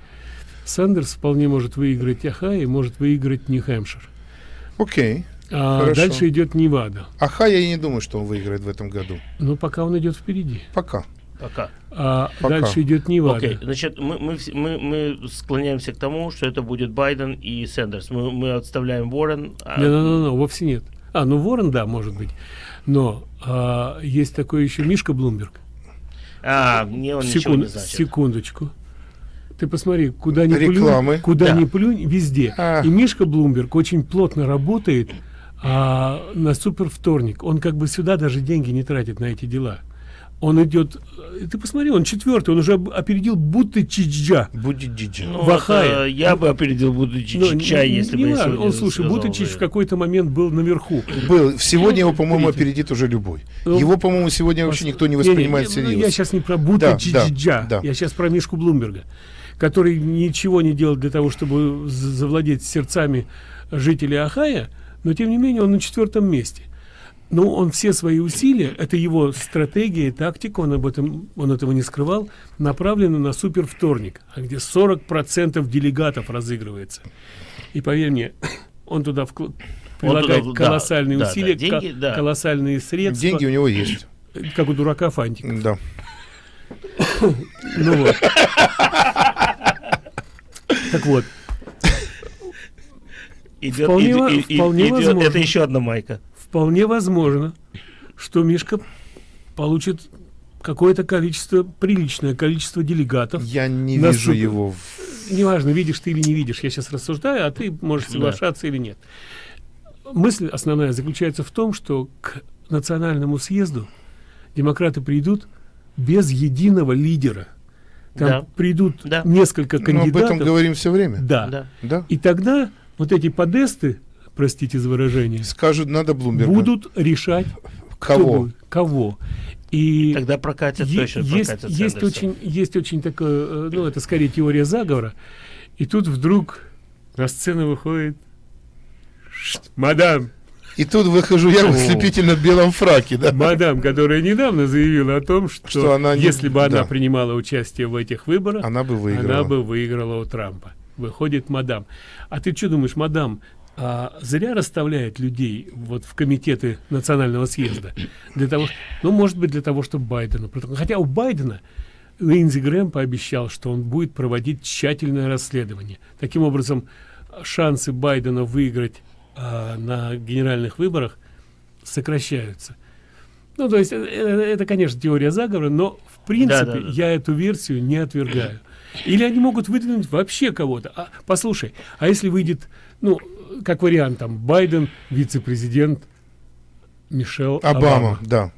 Сандерс вполне может выиграть Ohio и может выиграть Нью-Хэмпшир. Окей. А Хорошо. дальше идет Невада. Аха, я и не думаю, что он выиграет в этом году. Но пока он идет впереди. Пока. Пока. А Пока. дальше идет Невада. Окей, значит, мы, мы, мы, мы склоняемся к тому, что это будет Байден и Сэндерс. Мы, мы отставляем Уоррен. а- Не, не, не, не, вовсе нет. А, ну Ворон, да, может быть. Но а, есть такой еще Мишка Блумберг. А, мне он ничего Секунд- не значит. Секундочку. Ты посмотри, куда ни Рекламы. плюнь, куда Да. ни плюнь, везде. А. И Мишка Блумберг очень плотно работает а, на супер вторник. Он как бы сюда даже деньги не тратит на эти дела. Он идет, э, ты посмотри, он четвертый, он уже опередил будто Чичджа. Будет Джиджи. Ну, в Ахае. это я бы опередил Ну, чай, не- если не бы я Он, слушай, Бутычич бы. в какой-то момент был наверху. Был. Сегодня его, по-моему, Видите. опередит уже любой. Ну, Его, по-моему, сегодня вообще никто не воспринимает Не, не, ну, всерьез. Я сейчас не про Бута Да, да, Джиджиджа, да. я сейчас про Мишку Блумберга, который ничего не делал для того, чтобы завладеть сердцами жителей Ахая, но тем не менее он на четвертом месте. Но он все свои усилия, это его стратегия и тактика, он об этом, он этого не скрывал, направлены на супер вторник, а где 40% делегатов разыгрывается. И поверь мне, он туда вкл- прилагает туда, да, колоссальные да, да, усилия, деньги, ко- да. колоссальные средства. Деньги у него есть. Как у дурака Фантик. Да. Ну вот. Так вот, Идет, Вполне и- и- вполне идет- это еще одна майка. Вполне возможно, что Мишка получит какое-то количество, приличное количество делегатов. Я не На вижу супер- его. в- Неважно, видишь ты или не видишь, я сейчас рассуждаю, а ты можешь Да. соглашаться или нет. Мысль основная заключается в том, что к национальному съезду демократы придут без единого лидера. Там Да. придут Да. несколько Мы кандидатов. об этом говорим все время. Да. Да. Да. И тогда вот эти подесты, простите за выражение, Скажут, надо Блумберга. будут решать Кого? будет, кого. И Тогда прокатят, точно есть, есть очень, есть очень такое, э, ну это скорее теория заговора. И тут вдруг на сцену выходит «Шт, мадам, И тут выхожу я в ослепительно белом фраке, да? мадам, которая недавно заявила о том, что, Что она не- если бы она да. принимала участие в этих выборах, Она бы выиграла. она бы выиграла у Трампа. Выходит мадам. А ты что думаешь, мадам, а, зря расставляет людей вот в комитеты национального съезда? Для того, ну, может быть, для того, чтобы Байдена. Хотя у Байдена Линдзи Грэм пообещал, что он будет проводить тщательное расследование. Таким образом, шансы Байдена выиграть а, на генеральных выборах сокращаются. Ну, то есть, э, э, это, конечно, теория заговора, но, в принципе, Да-да-да. я эту версию не отвергаю. Или они могут выдвинуть вообще кого-то. А, послушай, а если выйдет, ну, как вариант, там, Байден, вице-президент, Мишел Обама, Обама. да.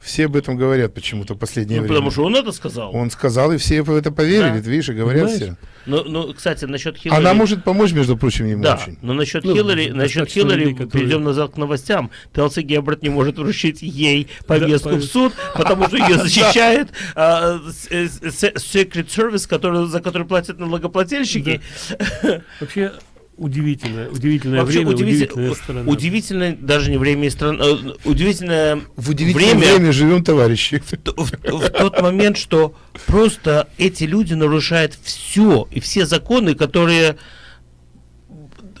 Все об этом говорят почему-то в последнее Ну, время. потому что он это сказал. Он сказал, и все в это поверили, Да. видишь, и говорят Понимаешь? все. Ну, ну, кстати, насчет Хиллари... Она может помочь, между прочим, ему Да, очень. но насчет Ну, Хиллари, насчет Хиллари, людей, которые- перейдем назад к новостям. Телси Геббард не может вручить ей повестку по- в суд, потому что ее защищает а, э, с- Secret Service, который, за который платят налогоплательщики. Вообще, удивительное, удивительное Вообще время, удивитель- удивительная страна. удивительное даже не время и страна, э, удивительное В удивительное время, время, живем, товарищи. т- в, в тот момент, что просто эти люди нарушают все и все законы, которые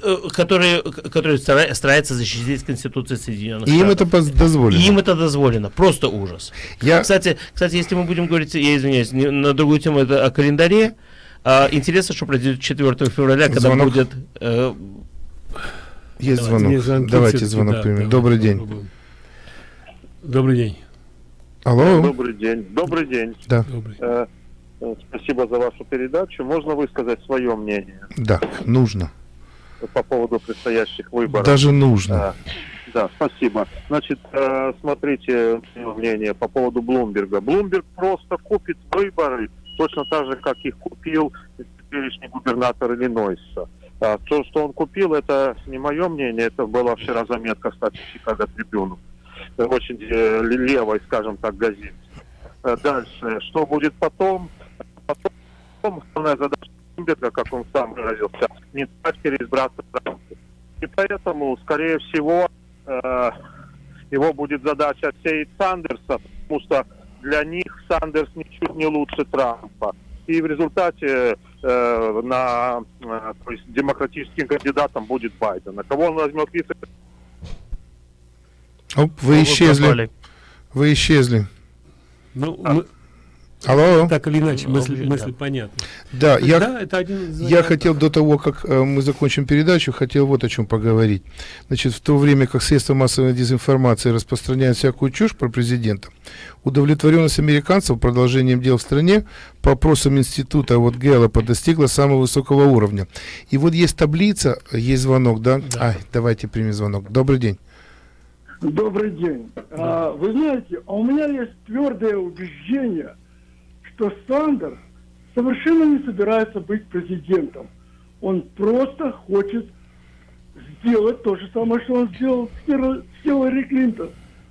э, которые, которые стара- стараются защитить Конституцию Соединенных И им Штатов. это поз- дозволено. И им это дозволено. Просто ужас. Я- Кстати, кстати, если мы будем говорить, я извиняюсь, не- на другую тему, это о календаре. А, интересно, что произойдет 4 февраля, когда Звонок. будет... э, Есть Давайте. звонок. Давайте звонок да, примем. Добрый день. попробуем. Добрый день. Алло. Добрый день. Добрый день. Да, Добрый. Э, э, Спасибо за вашу передачу. Можно высказать свое мнение? да, нужно. по поводу предстоящих выборов. Даже нужно. А, да, спасибо. Значит, э, смотрите мое мнение по поводу Блумберга. Блумберг просто купит выборы точно так же, как их купил теперешний губернатор Иллинойса. А, то, что он купил, это не мое мнение, это была вчера заметка, кстати, Чикаго Трибюну. Очень э, левой, скажем так, газете. Э, Дальше, что будет потом? Потом основная задача Блумберга, как он сам выразился, не дать переизбраться. И поэтому, скорее всего, э, его будет задача отсеять Сандерса, потому что для них Сандерс ничуть не лучше Трампа. И в результате э, на, э, то есть демократическим кандидатом будет Байден. А кого он возьмет вице Оп, вы исчезли. Вы исчезли. Ну, мы... Алло. Так или иначе, мысль, мысль понятна. Да, я, Да, это один из я хотел до того, как э, мы закончим передачу, хотел вот о чем поговорить. Значит, в то время как средства массовой дезинформации распространяют всякую чушь про президента, удовлетворенность американцев продолжением дел в стране по опросам института вот Гэллопа достигла самого высокого уровня. И вот есть таблица, есть звонок, да? Ай, давайте примем звонок. Добрый день. Добрый день. А, вы знаете, а у меня есть твердое убеждение, что Сандерс совершенно не собирается быть президентом. Он просто хочет сделать то же самое, что он сделал с Хил- с Хиллари Клинтон.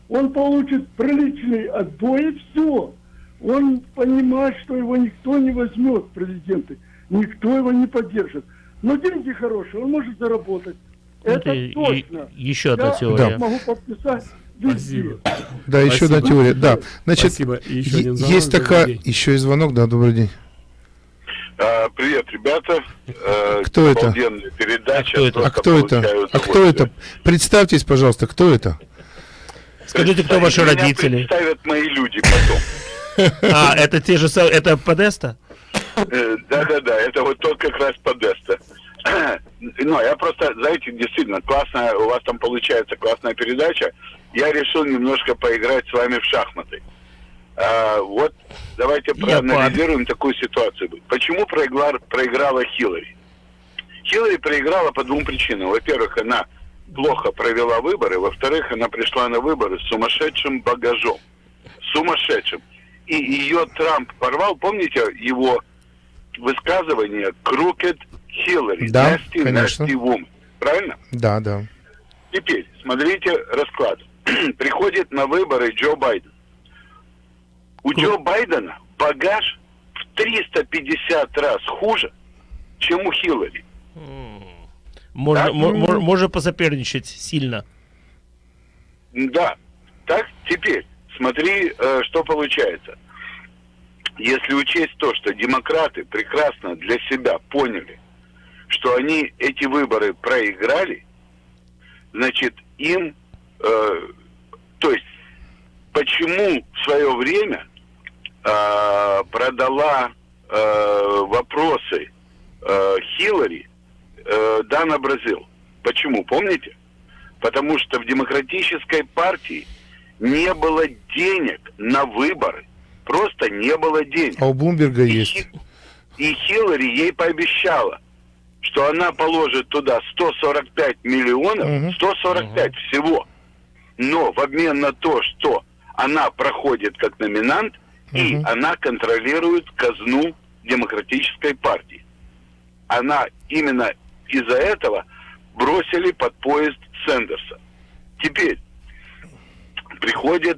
Он получит приличный отбой и все. Он понимает, что его никто не возьмет президенты, никто его не поддержит. Но деньги хорошие, он может заработать. Это, Это точно. еще одна Я теория. могу подписать везде. Да, еще одна Спасибо. теория. Да, значит, Спасибо. И еще один звонок. есть такая... день. Еще и звонок, да, добрый день. А, привет, ребята. Э, Кто это? обалденная передача. А кто это? получаю А кто это? Представьтесь, пожалуйста, кто это? Скажите, кто ваши родители? представят мои люди потом. А, это те же самые, это Подеста? Э, Да-да-да, это вот тот как раз Подеста. Ну, я просто, знаете, действительно, классная, у вас там получается классная передача. Я решил немножко поиграть с вами в шахматы. А, вот давайте Я проанализируем такую ситуацию. Почему проиграла, проиграла Хиллари? Хиллари проиграла по двум причинам. Во-первых, она плохо провела выборы. Во-вторых, она пришла на выборы с сумасшедшим багажом. Сумасшедшим. И ее Трамп порвал. Помните его высказывание «Crooked Хиллари», Да, «Nasty, конечно. nasty woman». Правильно? Да, да. Теперь, смотрите расклад. Приходит на выборы Джо Байден. У Джо Байдена багаж в 350 раз хуже, чем у Хиллари. Можно, мо- можно посоперничать сильно. Да. Так, теперь, смотри, э, что получается. Если учесть то, что демократы прекрасно для себя поняли, что они эти выборы проиграли, значит, им, э, то есть, почему в свое время э, продала э, вопросы э, Хиллари э, Дана Бразил. Почему? Помните? Потому что в демократической партии не было денег на выборы. Просто не было денег. А у Блумберга есть. И Хиллари ей пообещала, что она положит туда 145 миллионов, 145 всего. Но в обмен на то, что она проходит как номинант, и она контролирует казну демократической партии. Она именно из-за этого бросили под поезд Сэндерса. Теперь приходит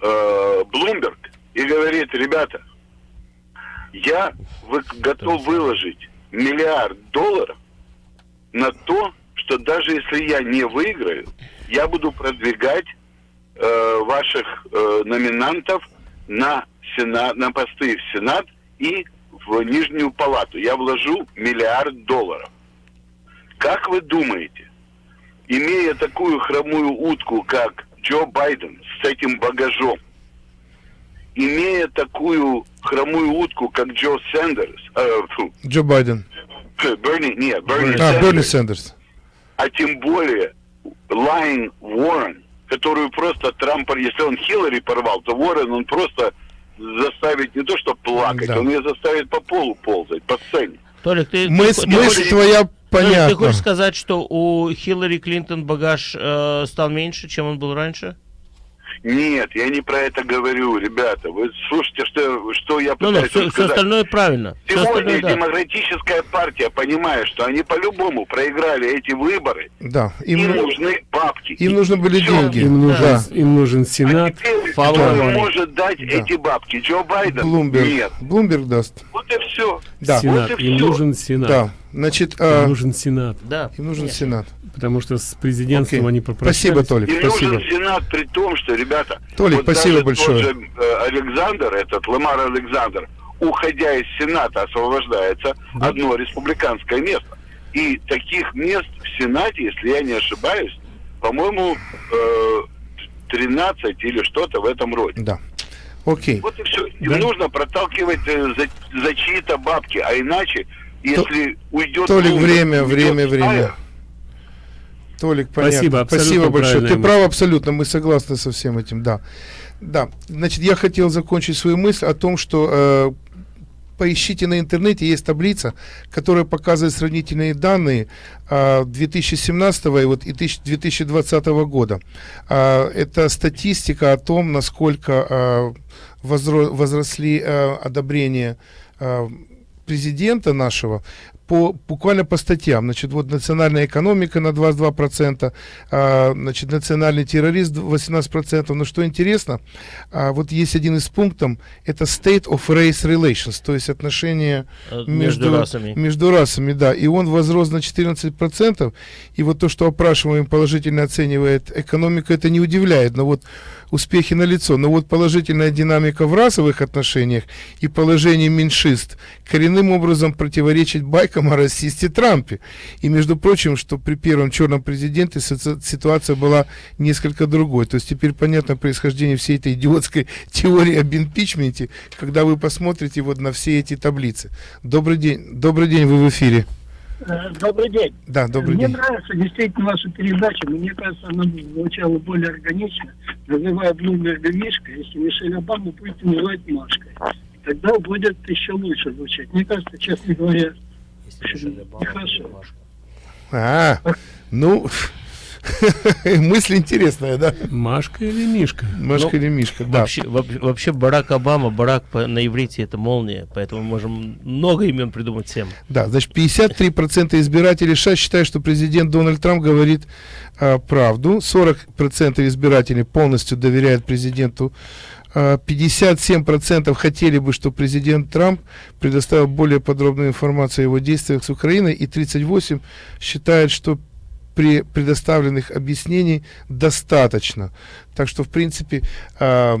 э, Блумберг и говорит, ребята, я вы- готов выложить миллиард долларов на то, что даже если я не выиграю, я буду продвигать э, ваших э, номинантов на, сена, на посты в Сенат и в Нижнюю Палату. Я вложу миллиард долларов. Как вы думаете, имея такую хромую утку, как Джо Байден с этим багажом, имея такую хромую утку, как Джо Сэндерс, э, фу, Джо Байден. Берни, нет, Берни А, Сэндерс, Берни Сэндерс. а тем более Lyin' Уоррен, которую просто Трамп, если он Хиллари порвал, то Уоррен он просто заставит не то что плакать, Да. он ее заставит по полу ползать, по сцене. Толик, ты... Мысль, ты- ты мысль хочешь- твоя понятно. Ты хочешь сказать, что у Хиллари Клинтон багаж э, стал меньше, чем он был раньше? Нет, я не про это говорю, ребята. Вы слушайте, что, что я Ну, ну, пытаюсь все, сказать. остальное правильно. Сегодня остальное, да. демократическая партия понимает, что они по-любому проиграли эти выборы. Да, Им, им, нужны бабки. им нужны были Всё. деньги. Им нужен, Да. им нужен Сенат. Теперь Follow кто может дать эти бабки? Джо Байден? Блумберг. Нет. Блумберг даст. Вот и все. Да. Сенат. Вот и им нужен Сенат. Да. Значит, Им а, нужен Сенат. Да. им нужен Нет. Сенат. Потому что с президентством Окей. они попрощались. Спасибо, Толик. Им Спасибо. нужен Сенат при том, что, ребята, Толик, вот спасибо даже большое. Тот же, э, Александр, этот Ламар Александр, уходя из Сената, освобождается одно республиканское место. И таких мест в Сенате, если я не ошибаюсь, по-моему, э, 13 или что-то в этом роде. Да. Окей. Вот и все. Им Да. нужно проталкивать э, за, за чьи-то бабки, а иначе, если уйдет... Толик, время, уйдет время, время. Стайер, Толик, понятно. Спасибо, Спасибо большое. Ты прав абсолютно, мы согласны со всем этим, да. Да, значит, я хотел закончить свою мысль о том, что э, поищите на интернете, есть таблица, которая показывает сравнительные данные э, 2017 и, вот, и тысяч- 2020 года. А, это статистика о том, насколько э, возро- возросли э, одобрения э, президента нашего по, буквально по статьям. Значит, вот национальная экономика на 22%, а, значит, национальный терроризм 18%. Но что интересно, а, вот есть один из пунктов, это State of Race Relations, то есть отношения Э, между расами. между расами, да. И он возрос на 14%. И вот то, что опрашиваемый положительно оценивает экономику, это не удивляет. Но вот успехи налицо. Но вот положительная динамика в расовых отношениях и положение меньшинств коренным образом противоречит байкам о расисте Трампе. И, между прочим, что при первом черном президенте ситуация была несколько другой. То есть теперь понятно происхождение всей этой идиотской теории об импичменте, когда вы посмотрите вот на все эти таблицы. Добрый день. Добрый день, вы в эфире. Э, Добрый день. Да, добрый Мне день. нравится действительно ваша передача. Мне кажется, она звучала более органично. Называя Блумберга Мишкой, если Мишель Обаму будете называть Машкой. Тогда будет еще лучше звучать. Мне кажется, честно говоря. А, ну, мысль интересная, да? Машка или Мишка? Машка Ну, или Мишка, да. Вообще, вообще, вообще Барак Обама, Барак по- на иврите это молния, поэтому можем много имен придумать всем. Да, значит, 53% избирателей США считают, что президент Дональд Трамп говорит а, правду. 40% избирателей полностью доверяют президенту. А, 57% хотели бы, чтобы президент Трамп предоставил более подробную информацию о его действиях с Украиной. И 38% считают, что при предоставленных объяснений достаточно. Так что, в принципе, а,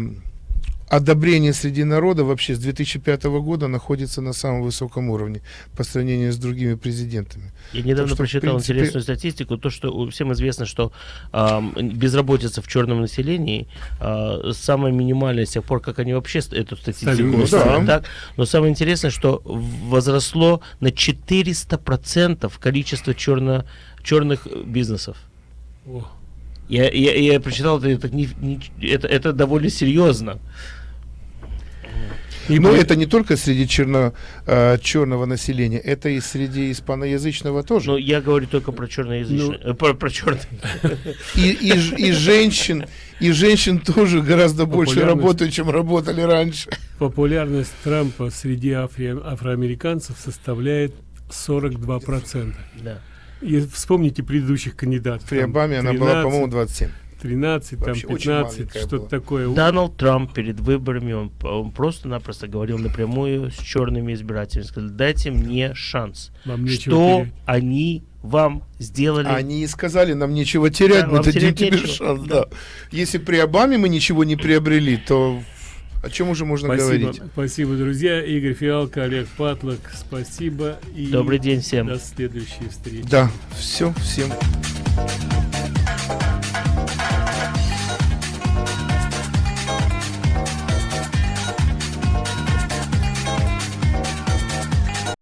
одобрение среди народа вообще с 2005 года находится на самом высоком уровне по сравнению с другими президентами. Я недавно Так что, прочитал принципе, интересную статистику, то, что всем известно, что ам, безработица в черном населении а, самая минимальная с тех пор, как они вообще эту статистику ставят, Да. так. Но самое интересное, что возросло на 400% количество черно, черных э, бизнесов. О. Я, я, я прочитал это, это, не- не- это, это довольно серьезно. Но это не только среди черно, э, черного населения, это и среди испаноязычного тоже. Но я говорю только про черноязычные, Ну, э, про, про черный. И, и, и женщин, и женщин тоже гораздо больше работают, чем работали раньше. Популярность Трампа среди афри- афроамериканцев составляет 42%. Да. И вспомните предыдущих кандидатов. При Обаме она была, по-моему, 27. 13, там Вообще очень 15, маленькая что-то была. такое. Дональд Трамп перед выборами, он, он просто-напросто говорил напрямую с черными избирателями. Сказал, дайте мне шанс. Вам Что терять. они вам сделали? Они и сказали, нам нечего терять, Да, мы дадим тебе нечего. шанс. Да. Да. Если при Обаме мы ничего не приобрели, то о чем уже можно Спасибо, говорить? спасибо, друзья. Игорь Фиалко, Олег Патлок, спасибо. И Добрый день всем. До следующей встречи. Да, все, всем.